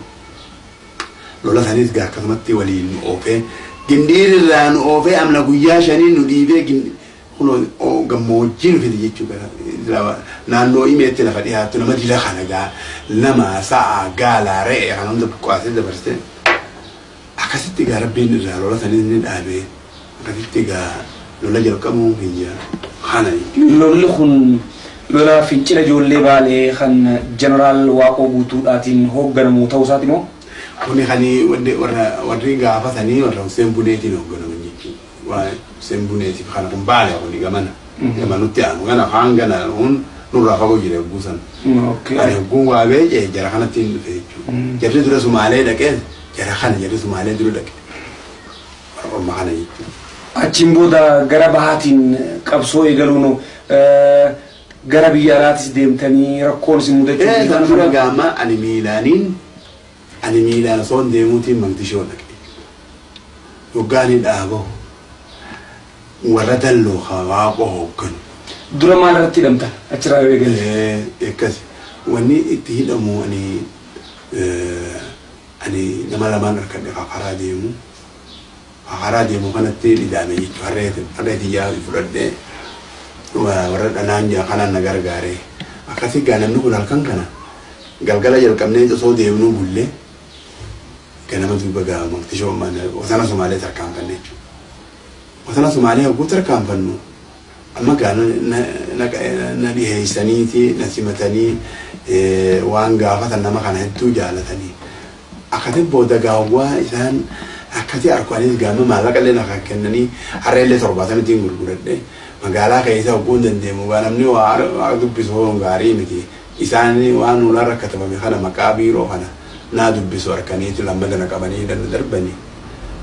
lola sanis gaa akkasumatti waliin nu oofee gindiirirraa nu oofee amna guyyaa shanii nu dhiibee gammoojjii nu fide jechuudha. Naannoo imeetti lafa dhiyaattu nama dila kana gaa nama sa'a gaalaa re'ee kana hunda buqqaasee dabarsee akkasitti gaa rabbiin irraa lola sanis ni dhaabee akkasitti gaa lola jalqabuu kana jechuudha. Lolli kun lola fincila ijoollee baalee kan jeneraal Waaqoo guutuudhaatiin hoogganamu ta'uu isaati moo? Kuni warra warri gaafatanii warra Hussein Buneetiin hoogganaman jechuudha. Waa Hussein Buneetiif kana kun baale kuni gamana. Gamanutti aanu gana afaan gana kun nurraa fagoo jire buusan. Ani hogguun waa beekee jara kanatti hin dhufe jechuudha. Jarri dura Sumaalee dhaqee jara kana jarri Sumaalee dura dhaqe. Warra Ormaa kana jechuudha. achiin booda gara bahaatiin qabsoo eegaluun gara biyya alaatis deemtanii rakkoon isin mudachuu kan dura gaama ani miilaaniin ani miilaan osoo hin deemuutiin maqdishoo dhaqe. Yoggaanii dhaaboo warra dalloo waaqoo hoogganu. dura maal irratti hidhamtan achirraa yoo eegale Eh, Akkasi wanni itti hidhamu ani ani nama lamaan harkadhe karaa deemu. Karaa deemu kanatti dhidaame jechuudha. Harreeti harreeti yaa fudhadhee warra dhanaan jaa kanaan na gargaare. Akkasii gaa namni kun halkan kana galgala jalqabnee osoo deemnuu bullee ganama duuba gaa maqtishoo wasana Sumaalee tarkaanfanne. Wasana Sumaalee hogguu tarkaanfannu amma gaa na- dhiheessaniiti na simatanii waan gaafatan nama kana hedduu jaalatanii. Akkati booda gaawwaa isaan akkati arkuanis gaama maallaqa illee nakaa kennanii harree illee torbaatanitiin gurguradhe. Magaalaa keessa hogguu hin dandeemu. Namni waa dubbisu gaarii miti. Isaan waan nulaan rakkatamame kana maqaa biiroo kana naa dubbisu harkaniiti lammata na qabanii darbanii.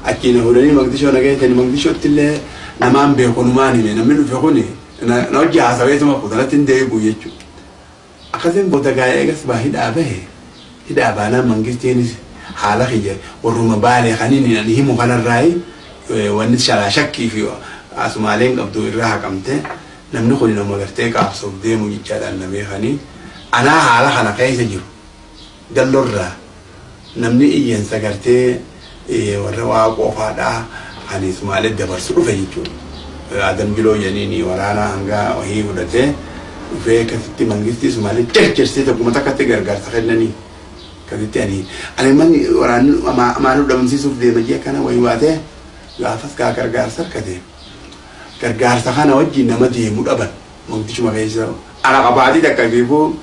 Achiin fuudhanii maqdishoo na geessanii maqdishootti illee namaan beeku numaan hime? Namni dhufe kuni na hojii haasaweetuma kutanatti hin deebi'u jechuudha. Akkasiin booda gaa eegas baa hidhaa bahe. Hidhaa baanaan mangistiinis haala kiyya warruma baalee kaniin ani himu kanarraayi wanni shalaa shakkii fi asumaaleen qabdu irraa haqamte namni kun nama gartee qaabsoof deemu jechaadhaan na beekanii anaa haala kana keessa jiru. Dallorraa namni iyyansa gartee eh, warra waa qofaadhaa ani sumaalee dabarsu dhufe jechuudha. Adam Jiloo jedhanii waraana hangaa wahii fudhatee dhufee akkasitti mangistii sumaalee cercersee tokkuma takkatti gargaarsa kennanii. Akkasitti ani ani manni waraanni amaanuu dhabamsiisuuf deema jee kana wayii waatee? Gaafas gaa gargaarsa harkate. Gargaarsa kana wajjin nama deemu dhaban. Maqdishuma keessa ana qabaatii takka fiifuu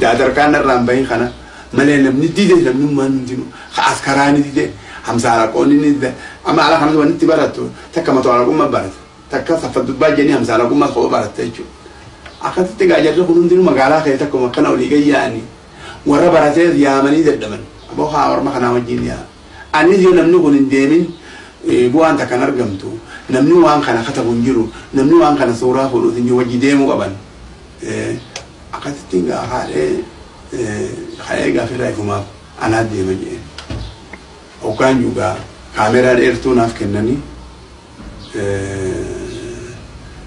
daadarkaan irraan bahin kana. Malee namni dide namni maan hundinu askaraani dide hamsaalaqoonni ni dide. Amma ala kanas wanni itti barattu takka mataalaqummaa barata takka saffaddubbaa jenii hamsaalaqummaa koo baratta jechuudha. Akkasitti gaa jarri kun hundinuu magaalaa keessa takkuma akkana olii gayyaa'anii warra baratee yaamanii dadhaban. Aboo haa orma kanaa wajjin yaa anis yoo namni kun hin deemin bu'aan takkan argamtu. Namni waan kana katabu hin jiru. Namni waan kana suuraa fuudhuuf hin jiru wajji deemuu qaban. Eh, akkasitti gaa haadhee haadhee gaafirraa ifumaaf anaa deema jee. Hoggaan juugaa kaameraa dheertuu naaf kennanii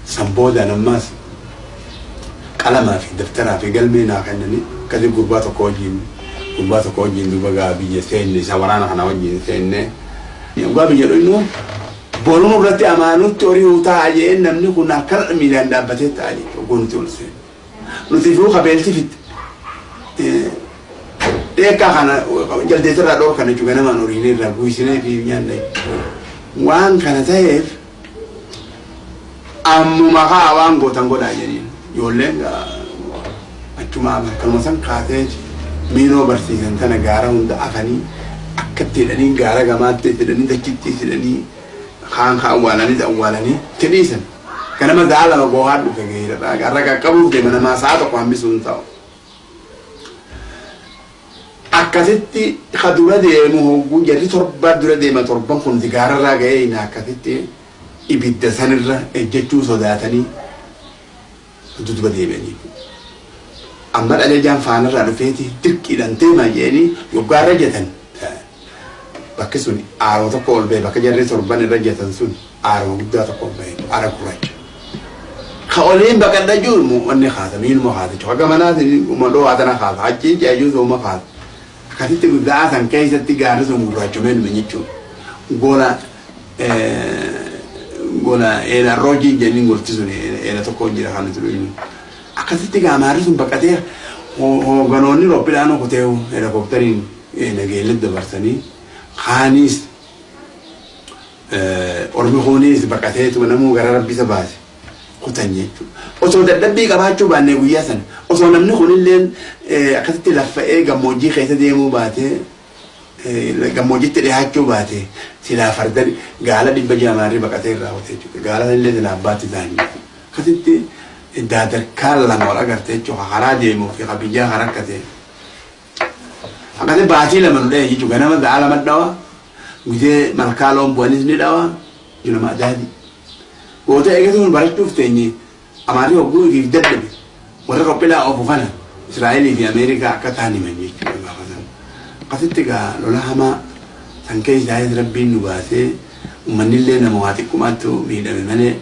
san boodaan ammaas qalamaa fi dabtaraa fi galmee naa kennanii akkasi gurbaa tokko wajjin gurbaa tokko wajjin duuba gaa biyya seenne isa waraana kana wajjin seenne gaa biyya dhoynu boruun irratti amaanutti horii hutaa jeen namni kun akkana miilaan dhaabbatee ta'a jechuudha oguu nuti ol seenne nuti fuu qabeelti fitte dheekkaa kana jaldeetirraa dhoo kana jechuudha namaan horiin irraa buusinee fi nyaanna waan kana ta'eef ammuma kaa waan gootan godhaa jedhiin ijoolleen gaa achuma akkanuma san kaatee miinoo barsiisan tana gaara hunda afanii akka itti hidhanii gaara gamaatti hidhanii dachitti hidhanii kaan kaa awwaalanii awwaalanii itti dhiisan ganama ga'a lama goohaa dhufe geedadha garra qaqqabuuf deema namaa sa'a tokko hambisuu hin ta'u. Akkasitti ka dura deemu hogguu jarri torba dura deema torban kun gaararraa ga'ee hin akkasitti ibidda sanirra ejjechuu sodaatanii duduba deemanii. Amma dhalajaan faanarraa dhufeeti dirqiidhaan deemaa jedhanii yoggaarra jetan. Bakki sun aaroo tokko ol ba'e bakka jarri torban irra jetan sun aaroo guddaa tokko ol ba'e aara gurraacha. Ka oliin baqadha jiru wanni haata miiluma haata jechuudha. Akka manaati madoo haatana haata achi jaajuu sooma haata. Akkasitti guddaa san keessatti gaarri sun gurraachumee dhume jechuudha. Gola gola eela roojii jennin gorti sun eela tokko jira kan nuti dhuyinu. Akkasitti gaamaarri sun baqatee hoogganoonni roobbiidhaan okotee helikooftariin nageellet dabarsanii kaanis ormi kunis baqateetu namuu gara rabbisa baase kutan jechuudha. Osoo dadhabbii qabaachuu baannee guyyaa sana osoo namni kunillee akkasitti laffa'ee gammoojjii keessa deemuu baatee gammoojjitti dhiyaachuu baate silaa farda gaala dhibba jaamaarri baqatee irraa hojjete jechuudha. Gaala illee silaa abbaatti ta'anii akkasitti daadarkaan lama wal agartee jechuudha karaa deemuu fi biyyaa kan rakkate. Akkasii baatii lama nu dha'e jechuudha ganama gaala lama dhawa guyyaa malkaa loon bu'anis ni dhawa junama adaadi goota eegatuun barachuuf teenye amaarii hogguu ifiif dadhabe warra qophilaa ofu kana Israa'elii fi Ameerikaa akka ta'an himan jechuudha gaafa sana. Akkasitti egaa lola hamaa san keessaayis rabbiin nu baasee uummanni illee nama waa xiqqummaattu miidhame malee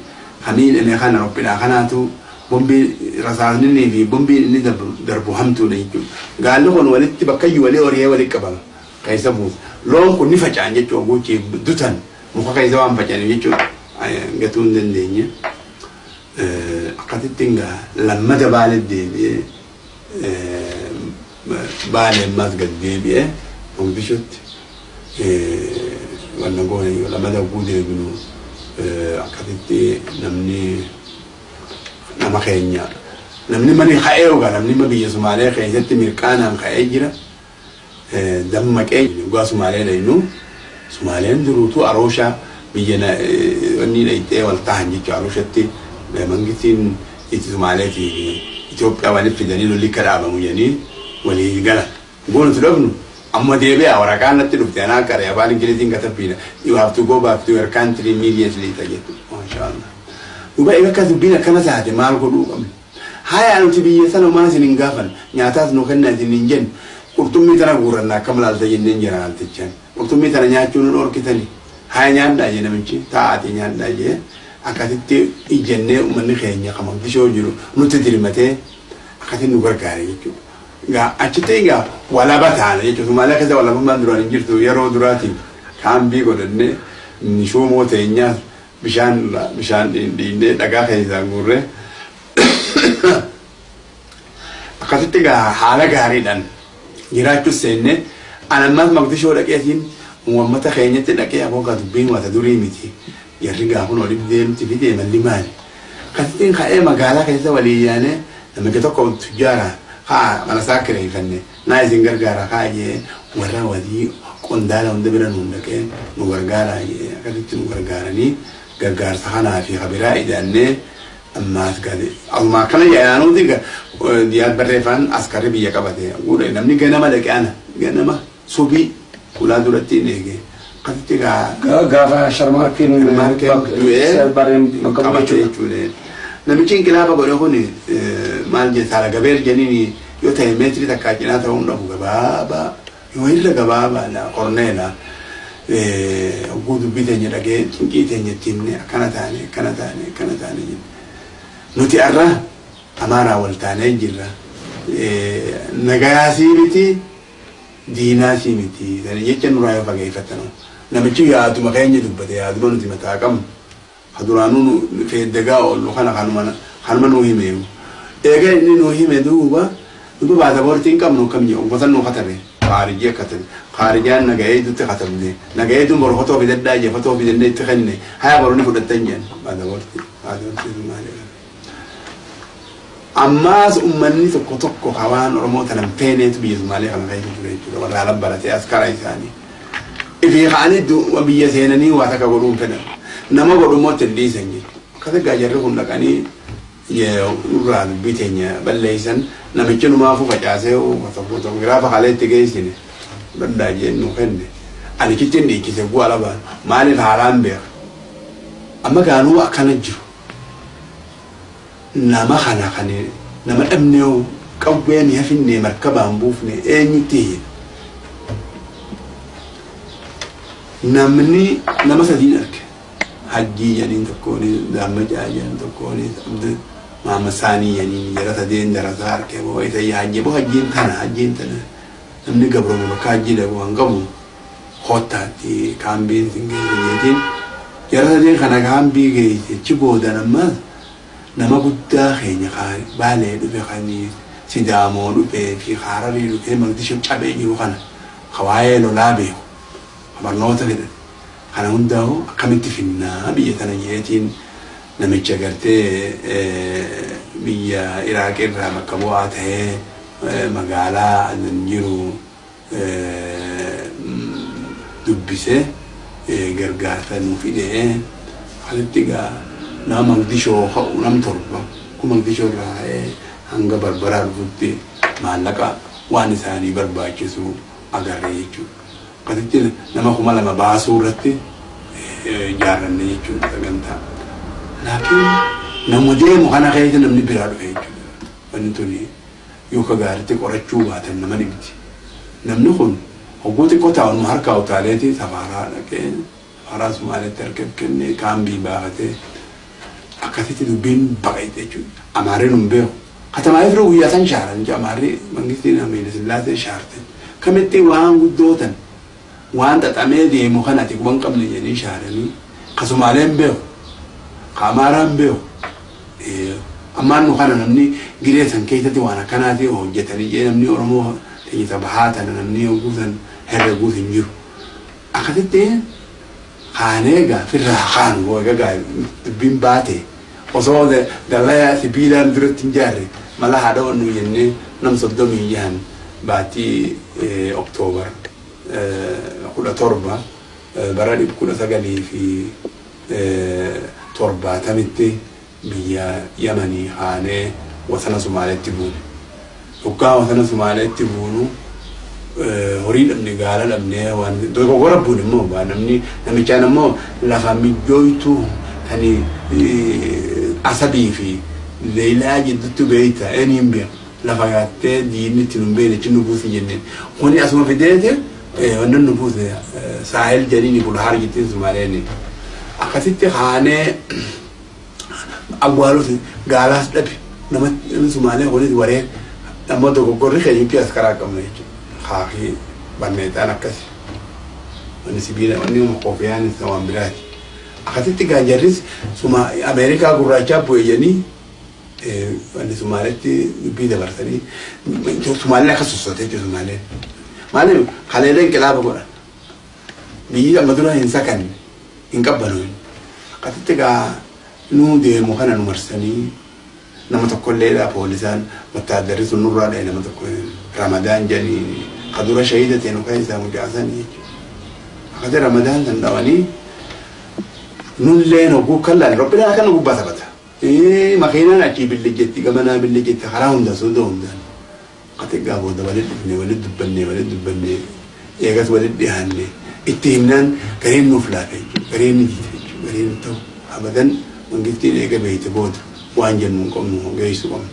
kan miidhame kana qophilaa kanaatu bombii rasaasni fi bombiin inni darbu- hamtuudha jechuudha. Gaalli kun walitti bakkayyuu walii horee walitti qabama keessa buusa. Loon kun ni faca'an jechuudha gochii dutan muka keessa waan faca'aniif jechuudha. Gatuu hin dandeenye. Akkasitti egaa lammata baalee deebi'ee baalee ammas gad deebi'ee Mogadishuutti wanna goone yoo lammata oguu deebinu akkasitti namni nama keenya namni mani ka'ee ogaa namni ma biyya Sumaalee keessatti mirqaanaan ka'ee jira. Dammaqee dhugaa Sumaalee dhaynu Sumaaleen duruutu Arooshaa biyya wanni dhayxee wal tahan jechuudha Arooshatti mangistiin itti Sumaalee fi Itoophiyaa walitti fidanii lolli akka dhaabamu jedhanii walii galan. Goonatu dhabnu amma deebi'a waraqaan natti dhufte anaa qaree afaan ingiliziin katabbiidha. You have to go back to your country immediately ta jettu maashaallah duba egaa akka dubbiin akkana taate maal godhuu qabna haya nuti biyya sana maa isin hin gaafan nyaataas nu kenna isin hin jennu qurxummii tana guurranna akkam laalta jenneen jira laaltichaan qurxummii tana nyaachuu nu dhorkitani haya nyaadhaa jee namichi taa'aati nyaadhaa jee akkasitti ijjennee uummanni keenya kan Mogadishoo jiru nutti dirmatee akkasitti nu gargaare jechuudha. Egaa achitti egaa walaba taana jechuudha. Sumaalee keessa walabummaan duraan hin jirtu yeroo duraatiin kaambii godhannee shuumoo teenyaas bishaan bishaan dhiinnee dhagaa keessaa guurree akkasitti haala gaariidhaan jiraachuus seennee anammas Mogadishoo dhaqeetiin uummata keenyatti dhaqee aboogaa dubbiin wata durii miti. Jarri gaafun walitti deemti fidee malli maali? Akkasittiin ka'ee magaalaa keessa walii yaanee namicha tokko tujjaara haa mana isaa kireeffanne naa isin gargaara haa jee warra walii qondaala hunda bira nuun dhaqee nu gargaara jee akkasitti nu gargaaranii gargaarsa kanaa fi habiraa ijaannee ammaas gale asuma akkana jedhanuuti diyaad barreeffaan askarri biyya qabate. Namni ganama dhaqee ana ganama subii ulaa duratti hin eege akkasitti gaa gaafa sharmaarkiin du'ee qabachuu jechuudha. Namichi inqilaaba godhe kun maal jedhe saala gabeer jeniin yoo ta'e meetirii takkaa cinaa ta'uu hin dhabu. Gabaabaa yoo irra gabaabaadha qorneedha. Oguu dubbii teenya dhagee cinqii teenya itti himne akkana taane akkana taane akkana taane jenne. Nuti har'a amaaraa wal taanee jirra. Nagayaasii miti diinaasii miti. Sana jecha nurraa yoo fageeffatanu. Namichi yaaduma keenya dubbate yaaduma nuti mataa qabnu. Haduraanuu feeddagaa oollu kana kanuma kanuma nuu hime. Eega inni nuu hime duuba duuba baasaboortii hin qabnu kam jedhu gosa nuu katabe. Khaarijii akka tabe. Khaarijaan nagahee dutti katabne. Nagahee duun boru fotoo fidaddaa jee fotoo fidannee itti kenne. Haya boru ni fudhattan jeen baasaboortii. Baasaboortii sun maali? Ammaas uummanni tokko tokko hawaan Oromoo tanan feeneetu biyya Sumaalee kana keessa ture jechuudha. Warra alan baratee askara isaanii. Ifii ka'anii biyya seenanii waa takka godhuun fedhan. Nama godhummoo ittiin dhiisan jechuudha. Akkasii gaajarri kun dhaqanii irraa dubbii teenya balleessan namichi numaafuu facaasee fotogiraafa haala itti geessine danda'a jeen nu kenne. Ani kittiin dhiichise bu'aa labaan maaliif haalaan beeka. Amma gaanuu akkana jiru. nama kana kan nama dhabnee qawwee mi'a finne markabaan buufne eenyutti namni nama sadiin arge hajjii jedhaniin tokkoon daammajaa jedhan tokkoon maama saanii jedhaniin jara sadeen darasaa arge boo isa hajjii boo hajjiin tana hajjiin tana namni gabroome bakka hajjii dhabu waan qabu hottaatti kaambiin sin geesse jeetiin jara sadeen kana kaambii geesse chi boodan ammaas nama guddaa keenya baalee dhufe kan sidaamoo dhufee fi hararii dhufee Mogadishoo cabee jiru kana hawaayee lolaa beeku barnoota fedhan kana hundaa'u akkamitti finnaa biyya tana jeetiin namicha gartee biyya Iraaq irraa bakka bu'aa ta'ee magaalaa jiru dubbisee gargaarsa nu fidee halitti gaa nama Mogadishoo ka'u nam torba kun Mogadishoo irraa hanga barbaraa dhufutti maallaqa waan isaanii barbaachisu agarre jechuudha. Akkasitti nama kuma lama baasuu irratti ijaarranne jechuudha sagantaa. Laakiin nama deemu kana keessa namni biraa dhufe jechuudha wanni tuni yoo ka gaariitti qorachuu baatan nama dhibdi namni kun hogguu xiqqoo taa'u harkaa utaaleeti safaaraa dhaqee safaaraa sumaaleetti harka kennee kaambii baafatee akkasitti dubbiin baqaite jechuudha. Amaarri nun beeku. Katamaa ifiruu guyyaa san shaaran jaa amaarri mangistiin amiila sillaasee shaarte. Kamitti waan guddootan waan xaxamee deemu kan ati quban qabne jedhanii shaaranii kasumaaleen beeku ka amaaraan beeku ammaan nu kana namni giree san keessatti waan akkanaati hojjetanii jee namni oromoo tajaajila bahaa tana namni guutan herreguut hin jiru akkasitti kaanee gaafirraa kaan googa gaa dubbiin baate osoo dallaa sibiilaan duratti hin jaarre mala haadha onnu jennee nam soddomii jahan. Baatii oktoobar kudha torba. Bara dhib kudha sagalii fi torbaatamitti biyya yamanii kaanee wasana sumaaleetti buune yokkaa wasana sumaaleetti buunu horii dhabne gaala dhabne waan dogoggora buun immoo namni namichaan immoo lafa mijjooytu tani asabii fi leelaa jidduutti beeyta eniin beeku. Lafa gaattee diinni itti nun beeyne achi nu buusi jenneen. Kuni asuma fideete wannan nu buuse saahil jedhini bulhaar jettiin sumaaleeni akkasitti kaanee awwaaluuti gaalaas dhabe nama sumaalee kunis waree amma dogoggorri keenyutti as karaa qabna jechuudha kaafii barneetaan akkasi wanni sibiila wanni koofiyaan waan biraati akkasitti gaanjarris ameerikaa gurraachaa bu'e jedhanii wanni sumaaletti dubbii dabarsanii sumaaleen akka sossootee jechuudha sumaaleen maaliif kaleelee inqilaaba godhan biyyi amma dura hin sakanne hin qabbanoon akkasitti gaa nuu deemu kana nu marsanii nama tokkollee dha poolisaan wattaaddarri sun nurraa dhahe nama tokko ramadaan jedhanii ka dura shahida ta'e nu kan isaa mucaasanii jechuudha akkasii ramadaan san dhawanii nulleen hogguu kallaan robbidhaa kana gubbaa taphata makiinaan achii billijjetti gamanaa billijjetti karaa hunda soodoo hundaan akkati gaa booda walit dhufne walit dubbanne walit dubbanne eegas walit dhiyaanne itti himnaan gareen nuuf laafe jechuudha gareen ni jite jechuudha gareen ta'u abadan mangittiin eega beeyte booda waan jennu hin qabnu geessu qabnu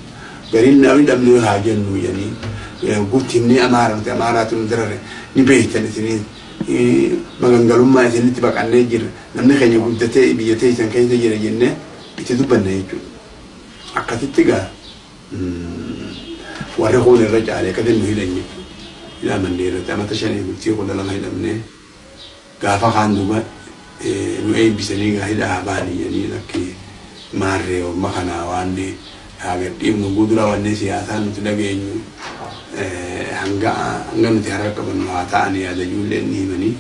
gariin namni dhabne haa jennu jedhanii guutti himnee amaara nuti amaaraatu darare ni beeytan isinii magangalummaa isinitti baqannee jirra namni keenya guddatee biyya teessan keessa jira jennee itti dubbanne jechuudha akkasitti gaa warri kun irra caalee nu hidhan jechuudha hidhamannee irratti amata shanii bultii kudha lama hidhamnee gaafa kaan duuba nu eebbisanii gaa hidhaa baanii jedhanii lakkee maarree orma kanaa waan gadhiifnu gudura wanne siyaasaa nuti dhageenyu hanga hanga nuti harka qabannu haa ta'an yaada ijoollee ni himanii.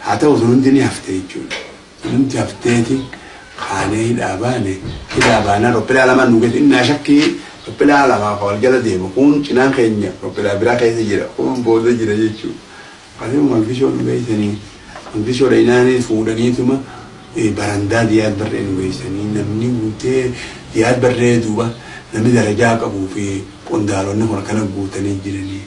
Haa ta'u sun hundi ni hafte jechuudha. Sun hundi hafteeti kaanee hidhaa baane hidhaa baanaa roppilaa lama nu gati innaa shakkii? Roppilaa lamaa ka wal jala deemu. Kun cinaan keenya roppilaa biraa keessa jira. Kun booda jira jechuudha. Akkasuma malfishoo nu malfishoo dhainaanis fuudhaniituma barandaa diyaad barree nu geessanii namni guutee diyaad barree duuba namni darajaa qabuu fi qondaalonni akkana guutanii jiranii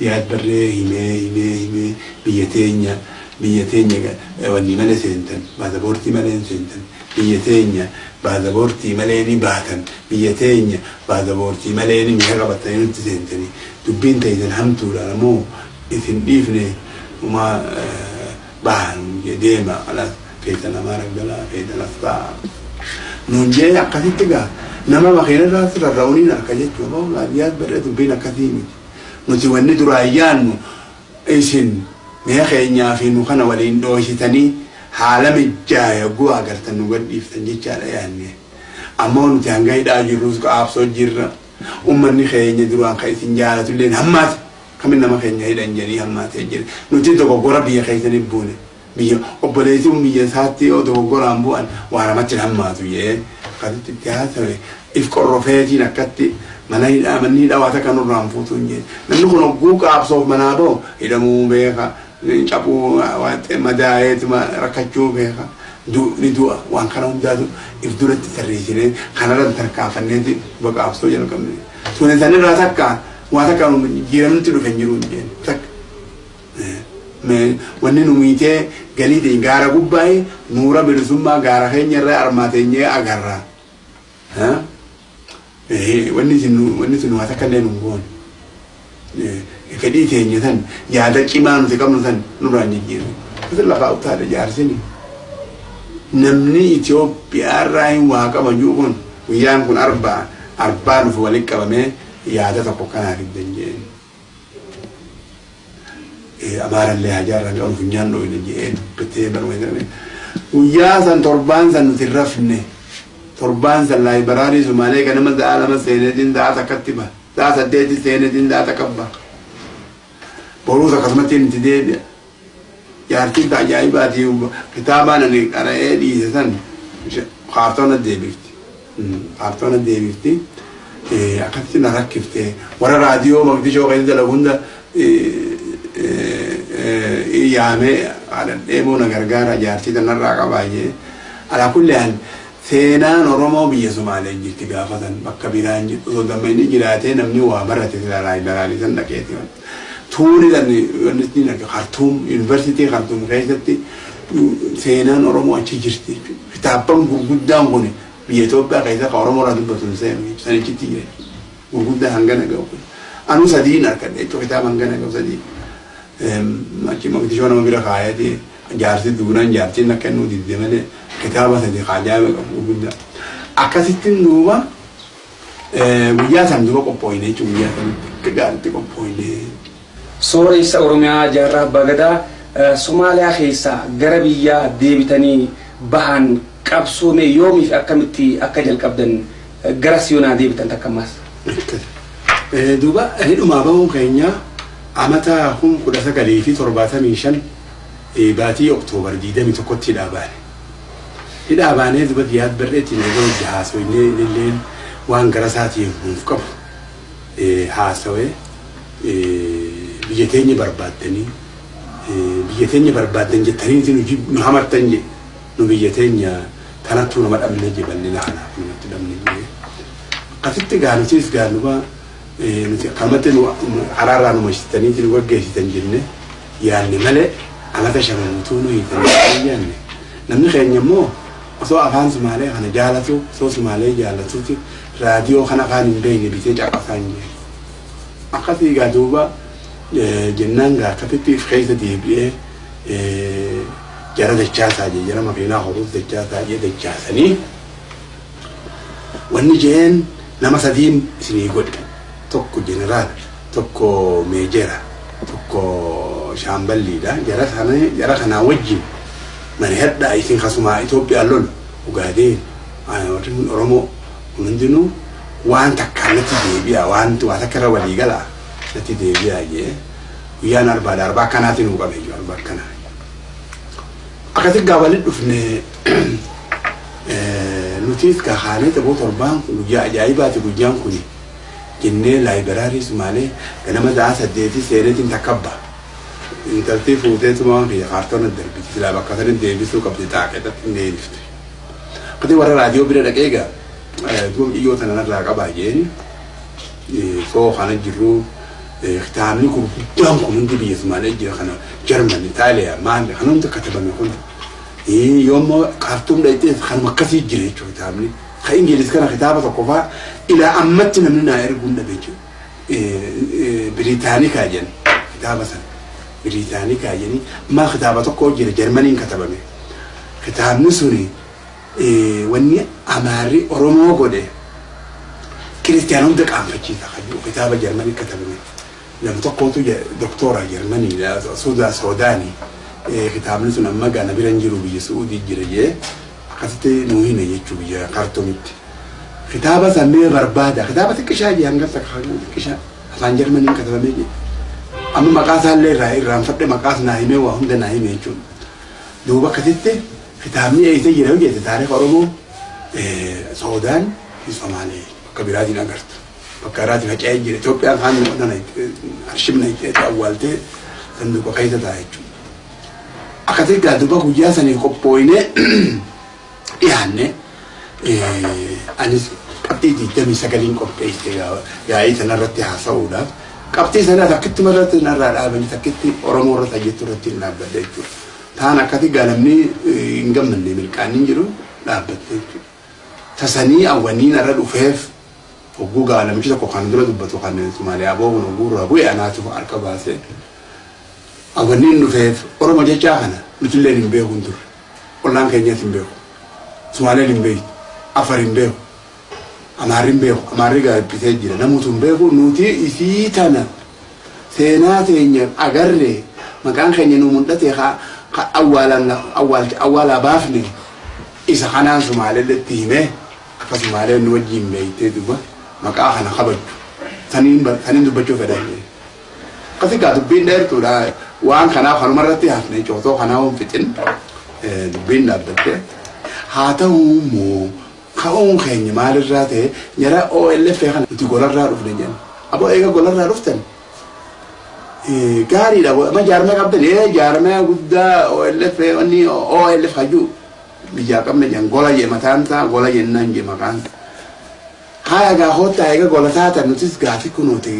diyaad barree himee himee himee biyya teenya biyya teenya wanni malee seentan baasaboortii malee seentan biyya teenya baasaboortii malee ni baatan biyya teenya baasaboortii malee ni mi'a qabatanii nutti seentanii dubbiin teessan hamtuudha namoo isin dhiifne uma bahan deema alas feetan amaa raggalaa feetan asxaa nuun jee akkasitti gaa nama makiina irraa rarra'uuniin akka jechuudha bahu baadiyyaat barree dubbiin akkasii miti nuti wanni duraa ayyaannu isin mi'a keenyaa fi nu kana waliin dhooshitanii haala mijjaa yogguu agartan nu gadhiiftan jechaadha yaanne ammoo nuti hanga hidhaa jirrus qaabsoo jirra ummanni keenya duraan kan isin jaalatu illee kamin nama keenya hidhan jedhanii hammaatee jira nuti dogoggora biyya keessaniif buune. Biyya obboleessi biyya isaatti yoo dogoggoraan bu'an waan namatti hammaatu jee. Akkasitti itti haasawe if qorrofeetiin akkatti mana hidhaa manni hidhaa waata kan irraan fuutu hin jenne namni kun hogguu qaabsoof manaa ba'u hidhamuu beeka cabuu madaa'eetuma rakkachuu beeka. Ni du'a waan kana hundaatu if duratti tarreessinee kanarra tarkaanfanneeti baqaabsoo jalqabne. Sunis sanirraa takka waa takka jiramnitti dhufe hin jiru hin takka Me- wanni nu miitee galii ta'e gaara gubbaa'e nuura bilisummaa gaara keenya irraa armaateenyee agarra. Ha? Eh, Wanni sun waan akka illee nu goone. Eh, Fedhii teenya san yaada cimaa nuti qabnu san nurraan jijjiirre. Kutu lafaa utaadha jaarsini. Namni Itoophiyaa irraa hin waa qabanyuu kun guyyaan kun arbaa arbaa nuuf walitti qabamee yaada tokko kanaa fiddan jeen. Amaarallee hajaarra qabu funyaan dhoofne jeen bittee barbaadame. Guyyaa san torbaan san nuti rafne. Torbaan san laayibaraarii Sumaalee ganama sa'a lama seenetiin sa'a takkatti ba. Sa'a saddeetti seenetiin sa'a takka ba. Boruus akkasumatti nuti deebi'a. Jaartiin ajaa'ibaati kitaabaan ani qara'ee dhiise san kaartoona deebifti. Kaartoona deebifti. Akkasitti na rakkifte warra raadiyoo maqdishoo keessa dalagu hunda yaamee haadhan deemuu na gargaara jaartii tanarraa qabaayee. Alaa kulli haal seenaan Oromoo biyya Sumaalee jirti gaafatan bakka biraan jirtu osoo gammayni jiraatee namni waa barate silaa liberaalii san dhaqeeti. tuuni wanti naga Khartoum University Khartoum keessatti seenaan Oromoo achi jirti. Kitaabban gurguddaan kun biyya Itoophiyaa keessa kan Oromoo irraa dubbatu hin seenu sanichitti jira. Gurguddaa hangana gahu. Anu sadiin harkadhe jechuun kitaaba hangana gahu sadii. Achi maqdishoo nama bira kaayatee jaarsi duunaan jaartiin akka inni didde malee kitaaba sadii kaajaabe qabu gurguddaa. Akkasitti duuba guyyaa san duuba qophoofne jechuun guyyaa sanitti gaariitti qophoofne. Sooressa Oromiyaa jaarraa abbaa gadaa Somaaliyaa keessaa gara biyyaa deebitanii bahan qabsoome yoomiif akkamitti akka jalqabdan gara siyoonaa deebitan takkammaas. Duuba hidhumaa bahuun keenya amata kun kudha sagalii fi torbaatamii shan baatii oktoobar diidamii tokkotti hidhaa baane. Hidhaa baanee duba diyaad barreetti na gara hojii haasawinee illeen waan gara isaatiin nuuf qabu haasawee biyya teenya barbaaddanii biyya teenya barbaaddan jettanii nu hamartan je nu biyya teenya kanattuu nama dhabne je bal'ina kanaaf namatti dhabne je akkasitti gaanutis gaanuba nuti akkamatti nu haraarraa nu mashitanii nu gaggeessitan jenne. Yaanne malee amata shamanuutuu nu hiitan yaanne. Namni keenya immoo osoo afaan sumaalee kana jaalatu osoo sumaalee jaalatuuti raadiyoo kana afaan hin beekne bitee caqasaa hin jenne akkasii gaa duuba jennaan gaa akkasitti keessa deebi'ee jara dachaasaa jee makiinaa horuuf dachaasaa jee dachaasanii wanni jeen nama sadiin isinii godhe tokko jeneraal tokko meejera tokko shaamballiidha jara sana jara kanaa wajjin mana hedhaa isin kasumaa Itoophiyaa lolu ugaadeen warri Oromoo hundinuu waan takkaan natti deebi'a waan waa takka irra walii galaa natti deebi'a jee guyyaan arbaadha arbaa akkanaati nuu qabe iyyuu arbaa akkanaa akkasi gaa walitti dhufne nutis gaa haanee tapoo torbaan kun guyyaa ajaa'ibaati guyyaan kuni jennee laayibaraarii sumaalee ganama sa'a saddeetii seenetiin takkabba intaltii fuuteetuma waan kiyya kaartoona darbiti silaa bakka sanitti deebisuu qabdi taaqeedatti hin deebifte akkati warra raadiyoo bira dhaqee gaa duum iyyoo tanarraa qabaa jeeni soo kana jirru kitaabni gurguddaan kun hundi biyya Sumaalee jira kana Jarman, Itaaliyaa, maal kan hundi katabame kun yoommoo kaartuum dhayxees kanuma akkasii jira jechuudha kitaabni. Kan Ingiliis kana kitaaba tokko fa'aa ilaa ammatti namni naa erguun dhabe jechuudha. Biriitaanikaa jedhan kitaaba sana. Biriitaanikaa jedhanii ammaa kitaaba tokko jira Jarmaniin katabame. Kitaabni suni wanni amaarri Oromoo godhe kiristiyaana hunda qaanfachiisa kitaaba Jarmanii katabame. Nam tokkotu doktora Jarmanii Suudaa Soodaanii kitaabni sun amma gaana bira hin jiru biyya Suudii jira jee akkasitti nuu hime jechuu biyya kaartoomitti. Kitaaba sammee barbaada kitaaba xiqqishaa jee hanga xiqqishaa afaan Jarmaniin katabamee jee. Amma maqaa isaallee irraa irraanfadhe maqaas naa himee waa hunda naa hime jechuudha. Duuba akkasitti kitaabni eessa jira yoo jette taarifa Oromoo Soodaan fi Somaalee bakka biraatiin agartu. Bakka biraatiin faca'ee jira. Itoophiyaan kaan nana arshibna itti awwaaltee sanduuqa keessa ta'a jechuudha. Akkasii gaa duuba guyyaa sanii qophooyinee dhiyaanne anis qabxii digdamii sagaliin qopheessite yaa'ii sanarratti haasa'uudhaaf qabxii sana takkitti marratti narraa dhaabanii takkitti oromoo irra tajjettu irratti hin dhaabbadde jechuudha. Taan akkati gaalamni hin gammanne milkaaniin jiru dhaabbatte jechuudha. Tasanii awwanii narra dhufeef hogguu gaalamichi tokko kan dura dubbatu kan Somaaliyaa boo'uun hogguu irraa bu'e anaatu harka baasee. Awwaniin dhufeef oromoo jechaa kana nutillee hin beeku turre. Ollaan keenyas hin beeku. Somaaleen hin beeku. Afar hin beeku. Amaarri hin beeku. Amaarri gaabbisee jira. Namoota hin beeku nuti isii tana seenaa teenya agarre maqaan keenya nu mul'ate haa awwaalaa baafne isa kanaan Somaaleetti himee akka Somaaleen nu wajjin beektee duba maqaa kana kabaju. Saniin dubbachuu fedhan. Akkasii gaa. Waan kanaaf kanuma irratti hafne cootoo kanaa hin fixin dubbiin dhaabbatte. Haa ta'u immoo ka'uun keenya maalirraa ta'e jara OLF kana nuti golarraa dhufne jenna. Aboo eega golarraa dhuftan gaariidha. Amma jaarmee qabdan ee jaarmee guddaa OLF wanni OLF hajuu biyyaa qabne jen gola jee mataan isaa gola jennaan jee maqaan. Haa egaa hoottaa eega gola taatan nutis gaafi kunuuti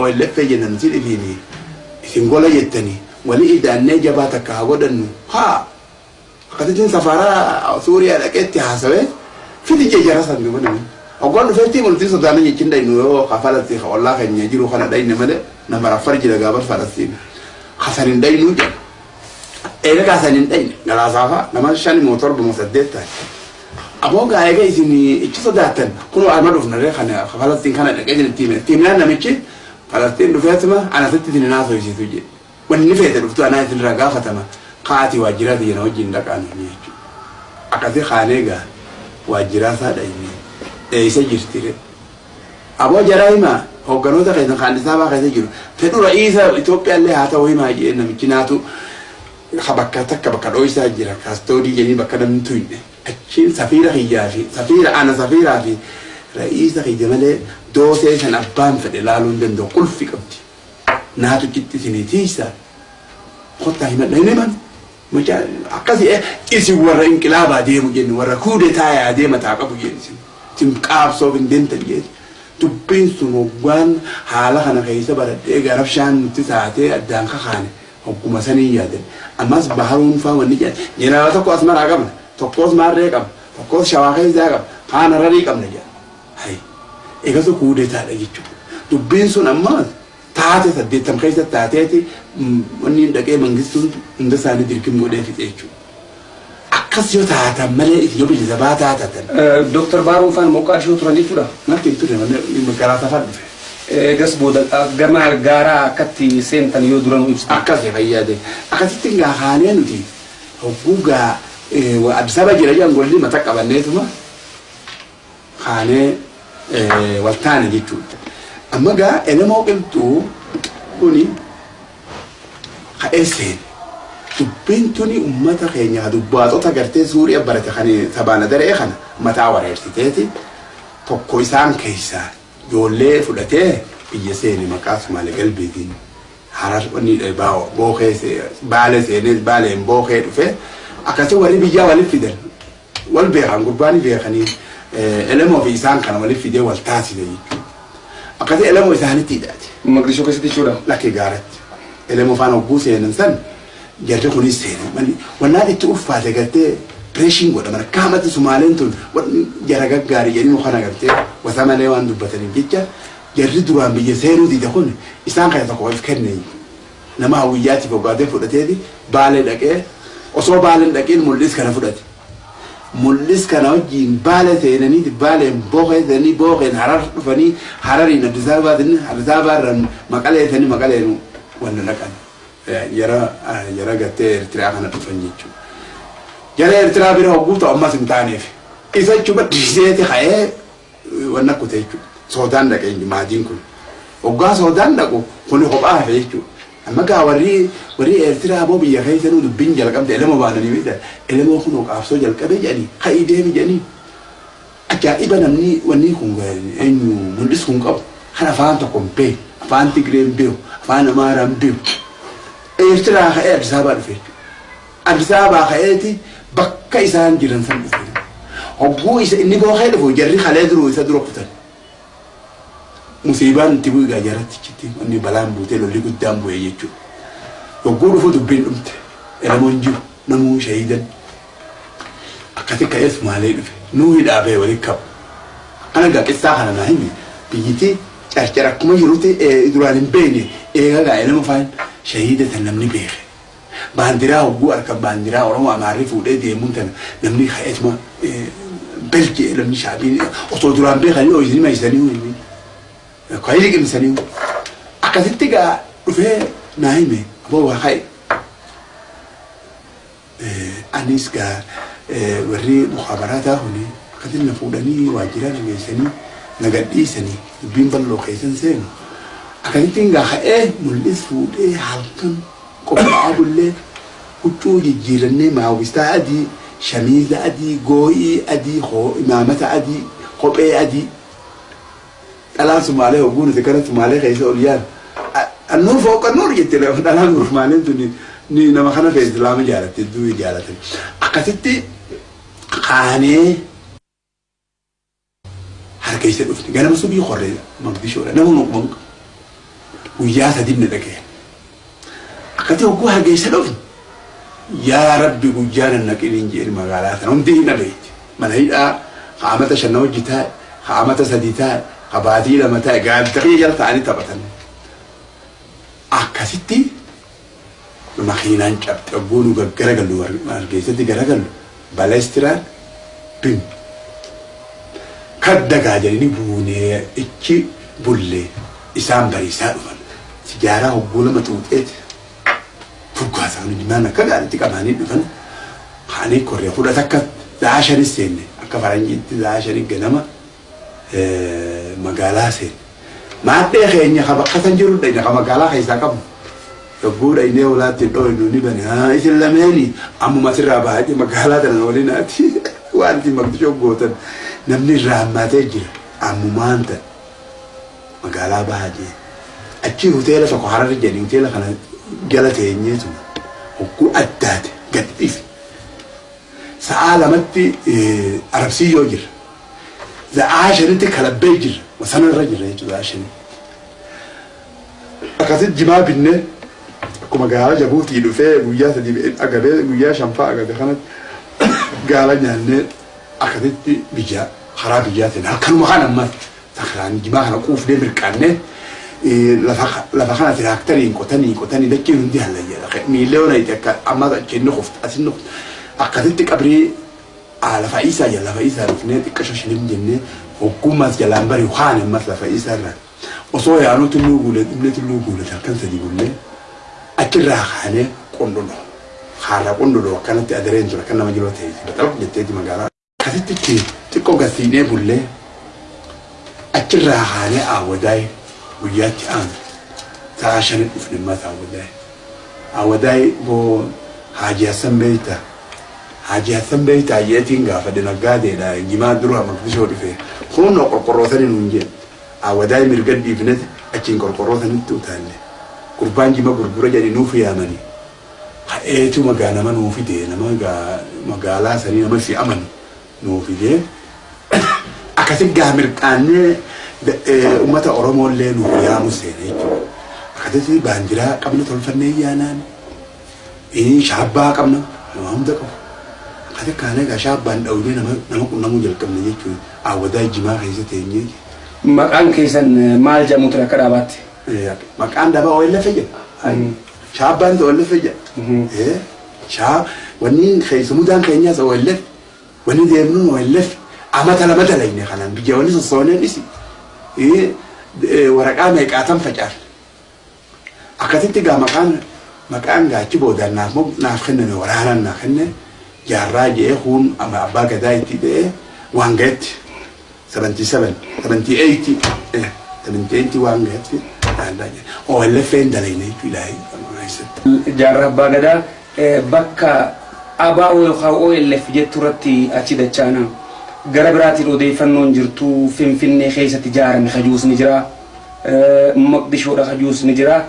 OLF jenna nuti dhibiini. Isin gola jettanii walii idaannee jabaa takka haa godhannu haa akkasittiin safaraa Suuriyaa dhaqeetti haasawee fiti jejjara san duba namni. Oggoon dhufeetti mul'tii sodaana jechin dhaynu yoo kafalatti ollaa keenya jiru kana dhayne malee nama raffar jira gaafa falastiin. Kasan hin dhaynuu jedha. Eega kaasan hin dhayne galaasaafaa nama shan moo torba moo saddeet taate. Aboo gaa eega isin ichi sodaattan kunoo arma dhufnaree kana falastiin kana dhaqee jira tiime. Tiimnaan namichi falastiin dhufeetuma anasitti isin naasofisiisu jedhe. Wanni feete dhuftu anaa isin irraa gaafatama. Kaati waajjiraati jena wajjin dhaqaan jechuudha. Akkasii kaanee gaa waajjiraa isaa dhayne eeyisa jirtire. Aboo jaraa himaa hoogganoota keessa kan isaa baa keessa jiru. Fedhu ra'iisa Itoophiyaallee haa ta'u himaa jee namichi naatu bakka takka bakka dhoo'isaa jira kaastoodii jedhanii bakka namni tuyne. Achiin safiira kiyyaa fi safiira ana safiiraa fi ra'iisa kiyya malee doosee san abbaan fedhe laaluu hin danda'u qulfi qabdi. Naatu citti isinii tiisaa. Kottaa himadha hin himan. akkasi isin warra inqilaabaa deemu jennu warra kuude taayaa deema taa qabu jennu isin. Qaabsoof hin deemtan jennu dubbiin sun hoggaan haala kana keessa baradhee garabshaan nutti taatee addaan kakaane hogguma sanii yaadan ammas baharuun faa wanni jedhan jeneraala tokko as maraa qabna. Tokkos maarree qabna. Tokkos shawaa keessaa qabna. Kaan hararii qabna jedhan hay eegatu kuude taadha jechuudha dubbiin sun ammas taate saddeettam keessa taateeti wanni dhaqee mangistuun hunda isaanii dirqim godhee fixe jechuudha. Akkas yoo taatan malee yoo bilisa baa taatatan. Dooktar Baaruun faan Moqaadishoo turan jechuudha. Natti hin malee garaa safar dhufe. Eegas booda gama gaaraa akkatti seentan yoo duran ibsa. Akkas fayyade. Akkasitti gaa haanee nuti hogguu gaa Addis Ababa jira jedhan golli mata qabanneetuma haanee waltaane jechuudha. Amma gaa elemoo qilxuu kuni ka'ee seene. Dubbiin tuni uummata keenya dubbaatota gartee suuriya barate kan sabaana daree kana mataa wareersiteeti tokko isaan keessaa ijoollee fudhatee biyya seene maqaa Sumaalee galbeetiin harar wanni bookee baale seenee baaleen bookee dhufe akkasii warri biyyaa walitti fidan wal beekan gurbaan beekanii elemoo fi isaan kana walitti fidee wal taasise jechuudha. Akkasii elemoo isaanitti hidhaate. Maqdishoo keessatti jechuudha. Lakkee gaaratti. Elemoo faana hogguu seenan san jarri kunis seene wannaan itti uffaate gartee pireeshiin godhama kaamatti sumaaleen tun jara gaggaarii jedhanii kana gartee wasa malee waan dubbataniif jecha jarri duraan biyya seenuu diida kun isaan kana tokko of kenne nama hawwiyyaatiif hoggaatee fudhateeti baalee dhaqee osoo baaleen dhaqeen mul'is kana fudhate. Mul'is kana wajjin baala seenanii baaleen bookee seenanii bookeen harar dhufanii harariin Addis Ababaatiin Addis Ababaarraan maqalee seenanii maqaleen wanna dhaqan. Yara yara gartee Eertiraa kana dhufan jechuudha. Jara Eertiraa bira hogguu ta'u ammas hin taaneef. Isa jechuudha dhiiseeti ka'ee wanna kute jechuudha. Soodaan dhaqee maatiin kun. Hoggaa soodaan dhaqu kun kophaa hafe jechuudha. Amma gaa warri warri Eertiraa ammoo biyya keessa nu dubbiin jalqabde elema baananii bita. Elemoo kun qaabsoo jalqabe jedhanii ka'ii deemi jedhanii. Ajaa'iba namni wanni kun eenyu mul'is kun qabu. Kan afaan tokko hin beeku. Afaan Tigree hin beeku. Afaan Amaaraa beeku. Eertiraa ka'ee Addis Ababaa dhufe. Addis Ababaa ka'eeti bakka isaan jiran san dhufe. Hogguu isa inni bookee dhufu jarri kalee duruu isa dura kutan. Musiibaan itti bu'e egaa jaratti chitti wanni balaan buutee lolli guddaan bu'e jechuudha. Yogguu dhufu dubbiin dhumte elamoon jiru namuu shahiidan akkati ka'ees maalee dhufe nuu hidhaabee walitti qabu. Ana egaa qissaa kana naa himi biyyittii carcara akkuma jirutti duraan hin beekne eegaa gaa elama faan shahiidatan namni beeke. Baandiraa hogguu harka baandiraa Oromoo Amaarri fuudhee deemuun tana namni ka'eetuma belgee namni shaabiin osoo duraan beekanii ho'isinii maayisanii ho'isinii. Kwaayii liqimsanii akkasitti gaa dhufee naa hime aboo waa ka'e. Anis gaa warri mukhaabarataa huni akkasitti na fuudhanii waajjira na geessanii na gadhiisanii dubbiin bal'oo keessan seenu. Akkasittiin gaa ka'ee mul'is fuudhee halkan qophaa'aa bullee huccuu jijjiirannee maawwistaa adii shamiiza adii goo'ii adii imaamata adii kophee adii dhalaan sumaalee hogguu nuti kana sumaalee keessa ol yaadu annuur fooqa nuur jette dhalaan sumaaleen tun ni nama kana fee islaama jaalatte durii jaalatan akkasitti kaanee harka isa dhufne ganama subii qorree maqdishoodha nama nuqman guyyaa sadii na dhagee akkati hogguu harka isa dhufne yaa rabbi guyyaa nan naqiniin jeen magaalaa sana. Hundi hin dhabeetti. Mana hidhaa qaamata shanna hojii taa'e qaamata sadii taa'e qabaatii lama taa'e gaazexaa jala ta'anii taphatan akkasitti makiinaan cabxe hogguu nu garagallu hargeessatti garagallu baleestiraan bim kadda gaajanii buunee ichi bullee isaan bariisaa dhufan sijaaraa hogguu lama xuuxeeti furgaasaa nu jimaan akka gaariitti qabaanii dhufan haanii korree fudhata akka za'a shanis seenne akka faranjiitti za'a shanis ganama magaalaa seenne. Maadhee keenya ka bakka san jiru dhayna ka magaalaa keessaa qabu. Yogguu dhaynee olaatti dhooynu ni bane haa isin lameeni ammuma asirraa baay'ee magaalaa tana walinaati waan isin maqdishoo gootan namni irraa hammaatee jira ammumaan ta'e magaalaa baay'ee achi hoteela tokko hararri jedhanii hoteela kana jala teenyeetu hogguu addaate gad dhiife sa'aa lamatti arabsiyyoo jira za'aa shanitti kalabbee jira sanarra jira jechuudha za'aa shanii akkasitti jimaa binnee akkuma gaala jabuutii dhufee guyyaa sadii agabee guyyaa shanfaa agabe kanatti gaala nyaannee akkasitti biyya karaa biyyaa ta'e akkanuma kan ammas sakraan jimaa kana quufnee mirqaannee lafa kana tiraaktarii qotanii qotanii dachiin hundi hallayyeedha miillee ona itti akka amma achiin qofti asin nuqti akkasitti qabrii lafa isaa jala lafa isaa dhufnee xiqqasho shilim jennee hoggummaas jalaan bari waan ammas lafa isaa irraa osoo yaanuu tulluu guulee dhumlee tulluu guulee halkan sadii guulee achirraa kaanee qondolo haala qondolo akkanatti adareen tura kan nama jiroo ta'e baxalaq jetteeti magaalaa akkasitti xiqqoo gasiinee bullee achirraa kaanee aawwadaa'e guyyaatti aanu sa'a shanii dhufne ammas aawwadaa'e aawwadaa'e boo Haji Hassan beeyta Haji Hassan beeyta yeetiin gaafadhe naggaadeedha jimaa dura maqdishoo dhufe kunoo qorqorrootanii nuun jedhe aawwadaa'e mirga dhiifneti achiin qorqorrootanitti utaalle gurbaan jima gurgura jedhe nuuf yaamanii ha'eetu magaa nama nuu fide nama magaalaa sanii nama fi amanu nuu fide akkasi gaa mirqaannee ummata Oromooillee nuuf yaamu seene jechuudha. Akkasitti baandiraa qabna tolfannee yaanaan. Shaabbaa qabna nama hunda qabu. Akkasi kaanee gaa shaabbaan dhawnee nama qunnamuu jalqabne jechuudha. Aawwadaa jimaa keessa teenyee. Maqaan keessan maal jedhamu ture akka dhaabaatti? Maqaan dabaa ooyilla fayyada. Shaabbaan ooyilla fayyada. Shaa wanni keessumudaan keenyaas ooyilleef wanni deemnuun ooyilleef amata lama dalayne kanaan biyya wanni sossooneen isi. waraqaa meeqaatan facaafne akkasitti gaa maqaan maqaan gaachi boodaan naaf kenname waraanaan naaf kenne jaarraa kuun abbaa gadaa itti ta'ee waan ga'etti seventy seven seventy eight seventy eight waan ga'etti OLF'n dalayne. Jaarraa abbaa gadaa bakka ABO yookaan OLF jettu irratti achi dachaana. gara biraatiin odeeffannoon jirtu finfinnee keessatti ijaarame hajuus ni jira. Maqdishoodha hajuus ni jira.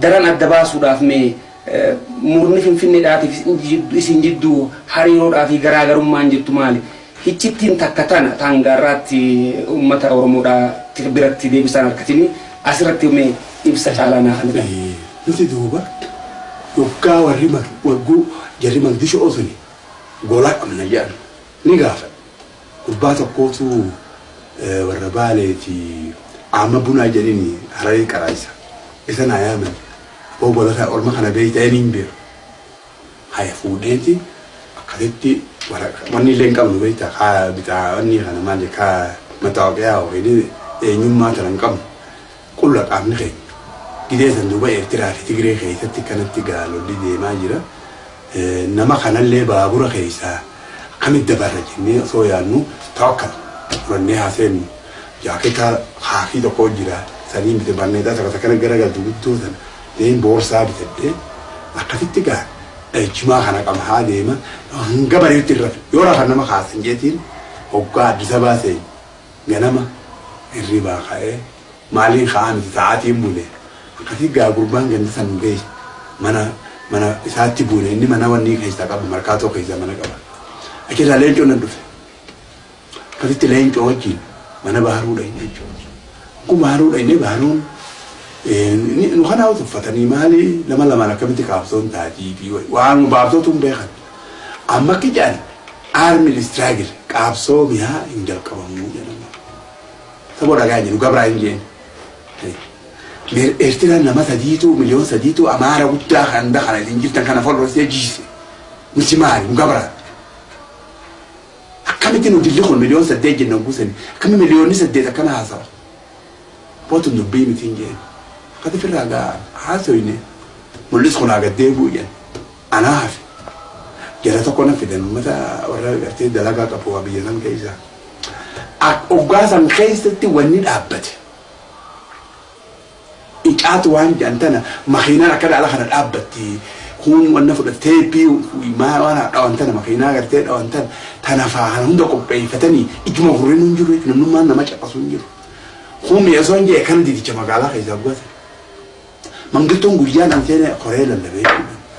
Daran adda baasuudhaaf mee murni finfinneedhaatiif isin jidduu hariiroodhaa fi garaagarummaan jirtu maali? Hichittiin takka tana taangaarraatti uummata oromoodhaa biratti deebisaan harkatini asirratti mee ibsa caalaa naa Eh, nuti duuba yoggaa warri wagguu jarri magdisho osuni gola qabna jedhan. Ni gaafa. Gurbaa tokkootu warra baaleeti amma bunaa jedhini hararii qaraayisa isa naa yaaman boo golata orma kana beeyta eniin beeru haya fuudheeti akkasitti wanni illee hin qabnu beeyta kaa bitaa wanni kana maal je kaa mataawaqiyaa yookiin eenyummaa tana hin qabnu. Qulla qaamni keenya. Gidee san duuba eertiraa fi tigiree keessatti kanatti gaalolli deemaa jira. Nama kanallee baabura keessaa akkamitti dabarra jennee osoo yaadnu tawakkal furannee haaseennu jaaketa haafii tokko jira sanii bite barneetaa takka takkana garagaltu guddoo sana deein boorsaa bitadhee akkasitti gaa dhahichumaa kana qaba haa deema. Hanga bareetti irra yoo rafan nama kaasan jeetiin hoggaa addisa baasee ganama hirribaa ka'ee maaliin ka'aa miti sa'aatiin bule akkasii gaa gurbaan gandi san ga'e mana mana isaatti buune. Inni mana wanni keessaa qabu markaatoo keessaa mana qaba. Achirraa leencoo nan dhufe. Akkasitti leencoo wajjin mana baharuu dhayne jechuudha. Kun baharuu dhayne baharuun eh, nu kanaa tuffatanii maali lama lamaan akkamitti qaabsoon taatii fi waan baabsootu hin beekan amma akka jedhan aarmi istraagil qaabsoo mi'aa hin jalqabamuu jedhama saboo dhagaa jiru gabraa hin jeen eertiraan nama sadiitu miliyoon sadiitu amaara guddaa kan hunda kana isin jirtan kana folloosee jiise nuti maali nu gabraa akkamitti nu dilli kun miliyoon saddeet jenna guusani akkami miliyoonni saddeet akkana haasawa bootu dubbii miti hin jeen akkati firraa gaa haasoyne mul'is kun agaddee bu'uyan anaa hafe jara tokko na fidan ummata warra gartee dalagaa qabu biyya san keessaa oggaa san keessatti wanni dhaabbate. Icaatu waan jedhan tana makiinaan akka dhaala kana dhaabbatti kun wanna fudhattee bii maa waan dhawan tana makiinaa gartee dhawan tana tana faana hunda qopheeffatanii ijuma hurriin hin jiru namnummaan nama caqasu hin jiru. Kun mi'eessoo hin jee kana didicha magaalaa keessaa bu'ate mangiltoon guyyaa seene koree lallabee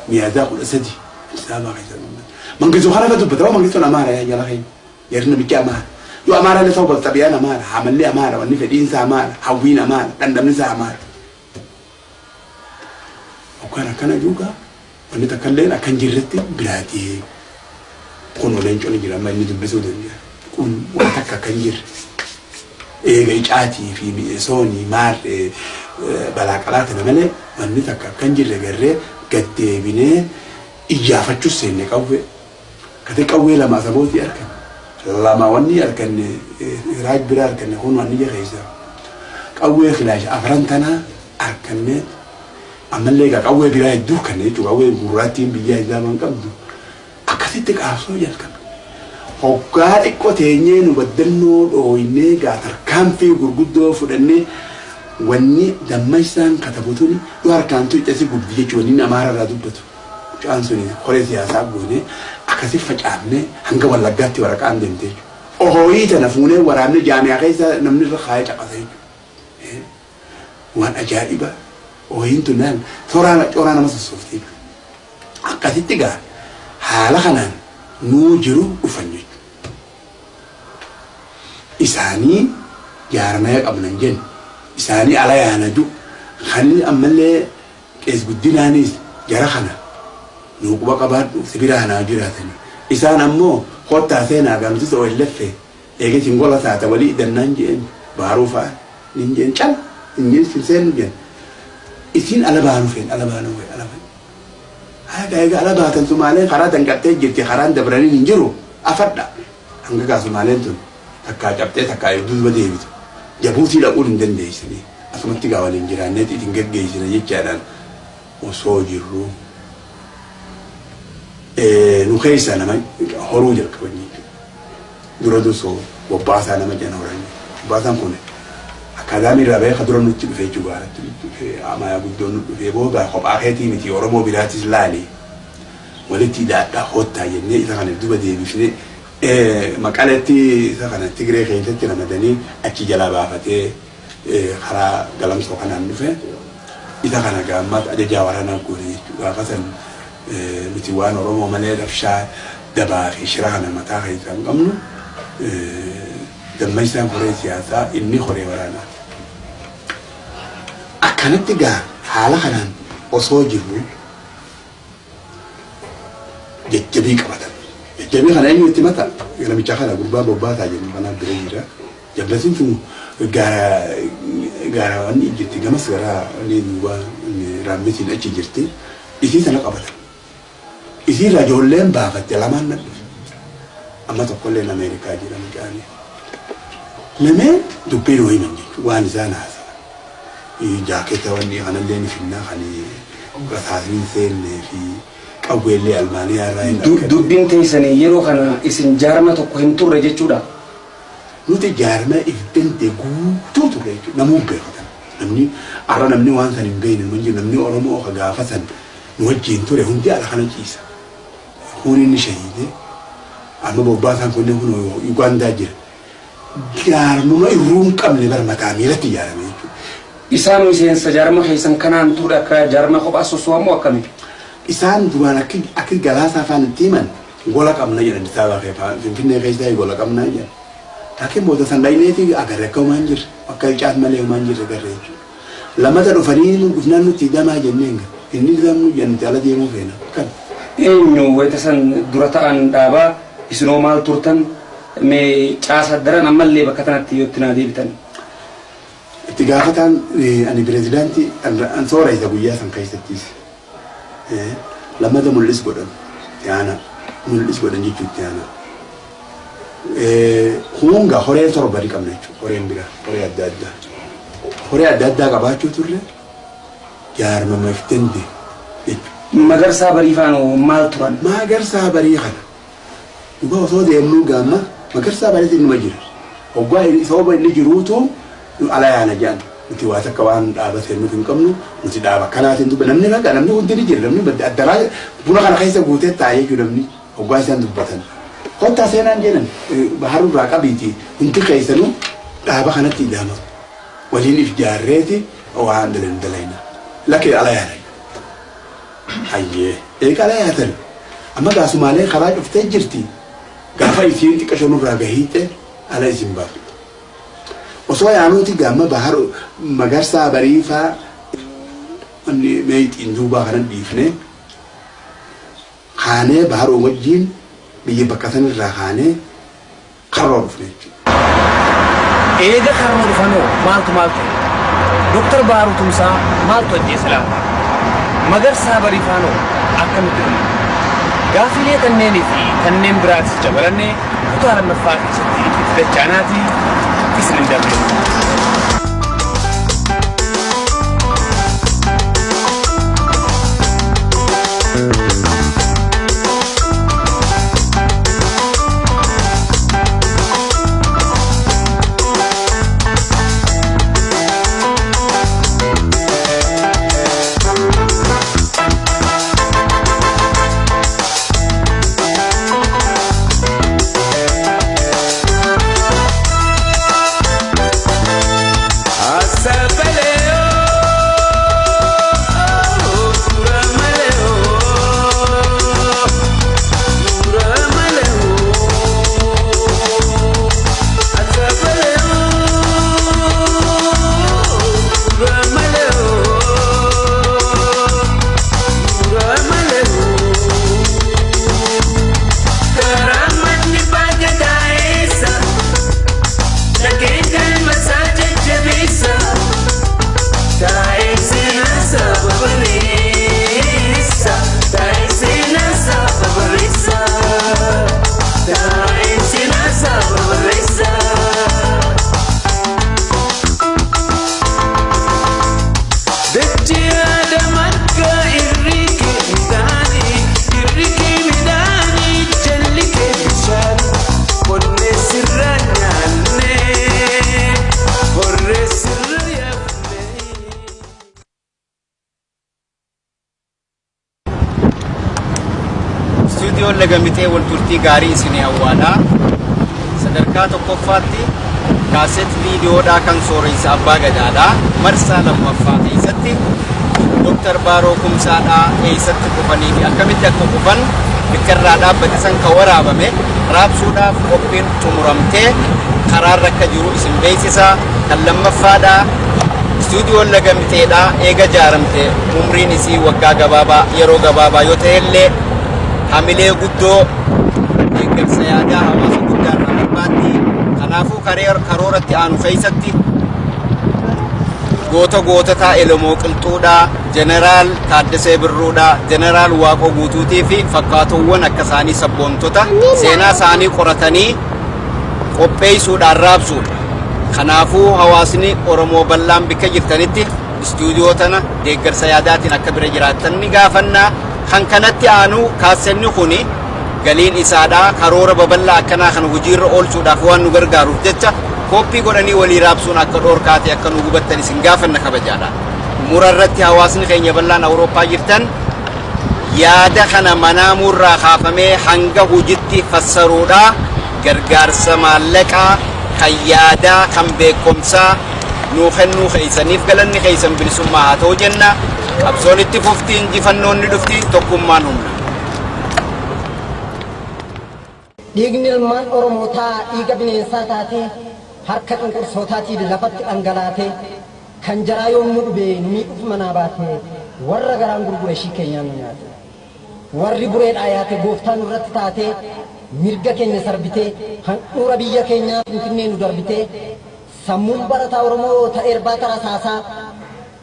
mi'aadaa kudha sadi isaabaa keessaa mangiltoo kana ka dubbata mangiltoon amaara yaa jala keenya yerri namichi amaara yoo amaara illee ta'u xabiyaan amaara hamallee amaara wanni fedhiinsa amaara hawwiin amaara dhandhamnisaa amaara Akkaan akkana juga wanni takka illee akka hin jirretti biraatee kun leencoon jira amma inni dubbisuu danda'a. Kun waan takka akka hin jirre. Eega icaatii fi mi'eessoonii maal balaa qalaatana malee wanni takka akka hin jirre garree gaddeebinee iyyaafachuus seenne qawwee. Kate qawwee lama sabootii argan. Lama wanni arganne raaj bira arganne kun wanni jira keessa. Qawwee filaasha afran tanaa argannee ammallee egaa qawwee biraa hedduu kan jechuudha qawwee gurraattiin biyya islaamaan qabdu akkasitti qaabsoo jalqabe. Hoggaa xiqqoo teenyee nu baddannoo dhooynee gaa tarkaanfii gurguddoo fudhannee wanni dammaisaan katabutuun yoo harkaan tuuccasi guddi jechuudha inni amaara irraa dubbatu. Mucaan sun koree siyaasaa goonee akkasi facaafnee hanga wallaggaatti waraqaan deemtee jechuudha. Ohooyii tana fuunee waraabnee jaamiyaa keessa namni irra kaayee caqasa jechuudha. Waan ajaa'ibaa. Ooyiin tun naan tooraan cooraa nama sossooftii akkasitti gaa haala kanaan nuu jiru dhufan jechuudha. Isaanii jaaramaya qabnan jennu isaanii ala yaanadu. Kan ammallee qees guddinaanis jara kana nuu quba qabaadhu sibira hanaa jiraatanii isaan ammoo kottaa seenaa gamsisa wallaffe eegetiin gola taata walii idannaan jeen baaruu fa'a nin jeen cal hin jeen seenu jeen. Isin ala baanu fen ala baanu fe ala baanu haga egaa ala baatan sumaaleen karaa danqattee jirti karaan dabranii hin jiru. Afadha. Hanga gaa sumaaleen tun takkaa cabxee takkaa duuba deebitu jabuutii dhaquun hin dandeessanii asumatti gaa waliin jiraanneet itin geggeessina jechaadhaan osoo jirru. Nu keessa nama horuu jalqaban jechuudha. Dura dursoo bobbaasaa nama jana horan. Bobbaasaan kun akaadaamii irraa beeka dura nutti dhufee jugaaratti dhufee amaya guddoon nu dhufee booda kophaa keetii miti oromoo biraatis laale walitti hidhaadhaa hoottaa jennee isa kana duba deebifnee maqaletti isa kana tigiree keessatti ramadanii achi jalaa baafatee karaa galamsoo kanaan dhufe. Isa kana gaammaatti ajajaa waraanaa goone jechuudha gaafa san nuti waan oromoo malee rabshaa dabaa fi shira kana mataa keessaa hin qabnu. Dammaisaan koree siyaasaa inni koree waraanaa kanatti gaa haala kanaan osoo jirru jajjabii qabatan. Jajjabii kana eenyu itti mata namicha kana gurbaa bobbaataa jennu kanaaf bira jira. Jabbatiin kun gaara gaara wanni jirti gamas gara duuba raammetiin achi jirti isii sana qabatan. Isii irraa ijoolleen baafatte lamaan na dhufe. Amma tokkolleen Ameerikaa jira mucaanii. Lameen dubbiin wayiman jechuudha waan isaan haasa'a. Jaaketa wanni kanallee ni finnaa kan rasaasni seennee fi qawweellee almaaniyaa irraa hin Du- Dubbiin teessanii yeroo kana isin jaarma tokko hin turre jechuudha. nuti jaarmaa if dandee guutuu ture jechuudha. Namuu beekatan. Namni arra namni waan san hin beekne namni Oromoo ka gaafa san nu wajjin ture hundi ala kana ciisa. Kun inni shahiide amma bobbaasaan kunneen kun Ugaandaa jira. Jaarmuma irruu hin qabne bara mataa miilatti ijaarame jechuudha. Isaan miseensa jaarma keessan kanaan ture akka jaarma kophaa soso'amu akkami? Isaan duraan akka galaasaa afaan itti himan gola qabna jedhan isaabaa keessa finfinnee keessaa gola qabnaa jedhan. Laakiin booda san dhayineeti agarre akka homaan jirre akka caas malee homaan jirre agarre jechuudha. Lamata dhufanii dhufnaan nuti damaa jenneen inni isaan nu jennite ala deemuu feena kan. Eenyu wayita san dura ta'an dhaabaa isinoo maal turtan mee caasa daran ammallee bakka kanatti yoo itti naa deebitan. Itti gaafataan ani pirezidaantii an soora isa guyyaa san keessattis. Lamata mul'is godhan yaana mul'is godhan jechuun itti yaana. Hunga horee torba ni qabna jechuudha horeen bira horee adda addaa. Horee adda addaa qabaachuu turre jaarmama if dandee jechuudha. Magarsaa bariifaanoo maal turan? Magarsaa barii kana dhugaa osoo deemnuu gaamma magarsaa bariitti numa jira. Hoggaa sababa inni jiruutu ala yaana jedhan nuti waa takka waan dhaabatee nuti hin qabnu nuti dhaaba kanaatiin dubba namni naga namni hundi ni jira namni addaraa buna kana keessa guutee taa'ee jiru namni hoggaa isaan dubbatan. Kottaa seenaan jedhan baharuu irraa qabiiti hundi keessanuu dhaaba kanatti ida'ama waliin if jaarreeti waan dalan dalayna lakkee ala yaana. Hayyee eega ala yaatan amma gaasumaalee karaa cuftee jirti gaafa isiin xiqqaa shonurraa gahiite ala isin baaftu. Osoo yaanuuti gaama bahar magarsaa bariifaa wanni meexiin duubaa kanan dhiifne kaanee baharoo wajjiin biyya bakka sanirraa kaanee karroo dhufne jechuudha. Eega karma dhufanoo maaltu maal ta'e? Dooktar Baaruu Tumsaa maaltu ajjeese laata? Magarsaa bariifaanoo akkamitti dhume? Gaafilee kanneenii fi kanneen biraatis dabalannee kutaa lammaffaa keessatti itti dachaanaatii isin hin dabalu. istuudiyoon gaarii isinii hawwaadhaa sadarkaa tokkoffaatti kaaset viidiyoodhaa kan sooreysa abbaa gadaadhaa marsaa lammaffaa keessatti dooktar baaroo kumsaadhaa eessatti kufanii fi akkamitti akka kufan bikkarraa dhaabbate san kan waraabame raabsuudhaaf qophiin xumuramtee karaarra akka jiru isin beeksisa kan lammaffaadhaa istuudiyoon lagamteedha eega jaaramte umriin isii waggaa gabaabaa yeroo gabaabaa yoo ta'e illee hamilee guddoo deeggarsa yaadaa hawaasa guddaa irraa barbaaddi kanaafuu karooratti aanu keessatti goota goototaa Elemoo Qilxuudhaa, Jeneraal Taaddasee Birruudhaa, Jeneraal Waaqoo Guutuutii fi fakkaatowwan akka isaanii sabboontota seenaa isaanii qoratanii qopheessuudhaan raabsuudha. Kanaafuu hawaasni Oromoo bal'aan bakka jirtanitti istuudiyoo tana deeggarsa yaadaatiin akka bira jiraattan ni gaafannaa. Kan kanatti aanu kaassenni kuni galiin isaadhaa karoora babal'aa akkanaa kana hojiirra oolchuudhaaf waan nu gargaaruuf jecha kooppii godhanii walii raabsuun akka dhoorkaate akka nu hubattan isin gaafanna kabajaadha. Mura irratti hawaasni keenya bal'aan Awurooppaa jirtan yaada kana manaamuurraa kaafamee hanga hojiitti fassaruudha gargaarsa maallaqaa kan yaadaa kan beekumsaa nuu kennuu keeysaniif galanni keeysan bilisummaa haa ta'u jenna qabsoon itti fufti injifannoon ni dhufti tokkummaan humna. Dhiigni ilmaan Oromootaa dhiiga bineensaa taatee harka cunqursootaatiin lafatti dhangalaatee kan jaraa yommuu dhube miidhuuf manaa baatee warra garaan gurgure ishii keenyaan nyaate. Warri bureedhaa yaate gooftaan irratti taatee mirga keenya sarbitee handhuura biyya keenyaa finfinnee nu darbitee sammuun barataa Oromoo ta'ee irbaata rasaasaa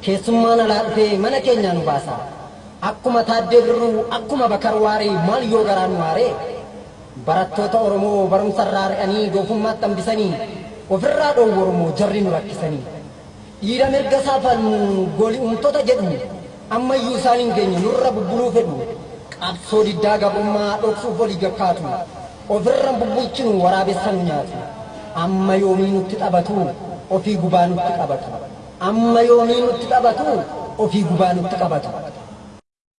keessummaan alaa dhufee mana keenyaa nu baasa. Akkuma taaddee birruu akkuma bakar waaree maal yoo garaa nu waaree barattoota Oromoo barumsa irraa ari'anii doofummaatti hambisanii ofirraa dhoowwu Oromoo jarri nu rakkisanii. Dhiira mirga isaa falmu goli'umtoota jedhu ammayyuu isaan hin geenye nurra bubbuluu fedhu. Qabsoo diddaa gabrummaa dhoksuuf olii gakkaatu. Ofirra bubbulchinu waraabessa nu nyaatu. Amma yoomii nutti taphatu ofii gubaa nutti qabatu. Amma yoomii nutti taphatu ofii gubaa nutti qabatu.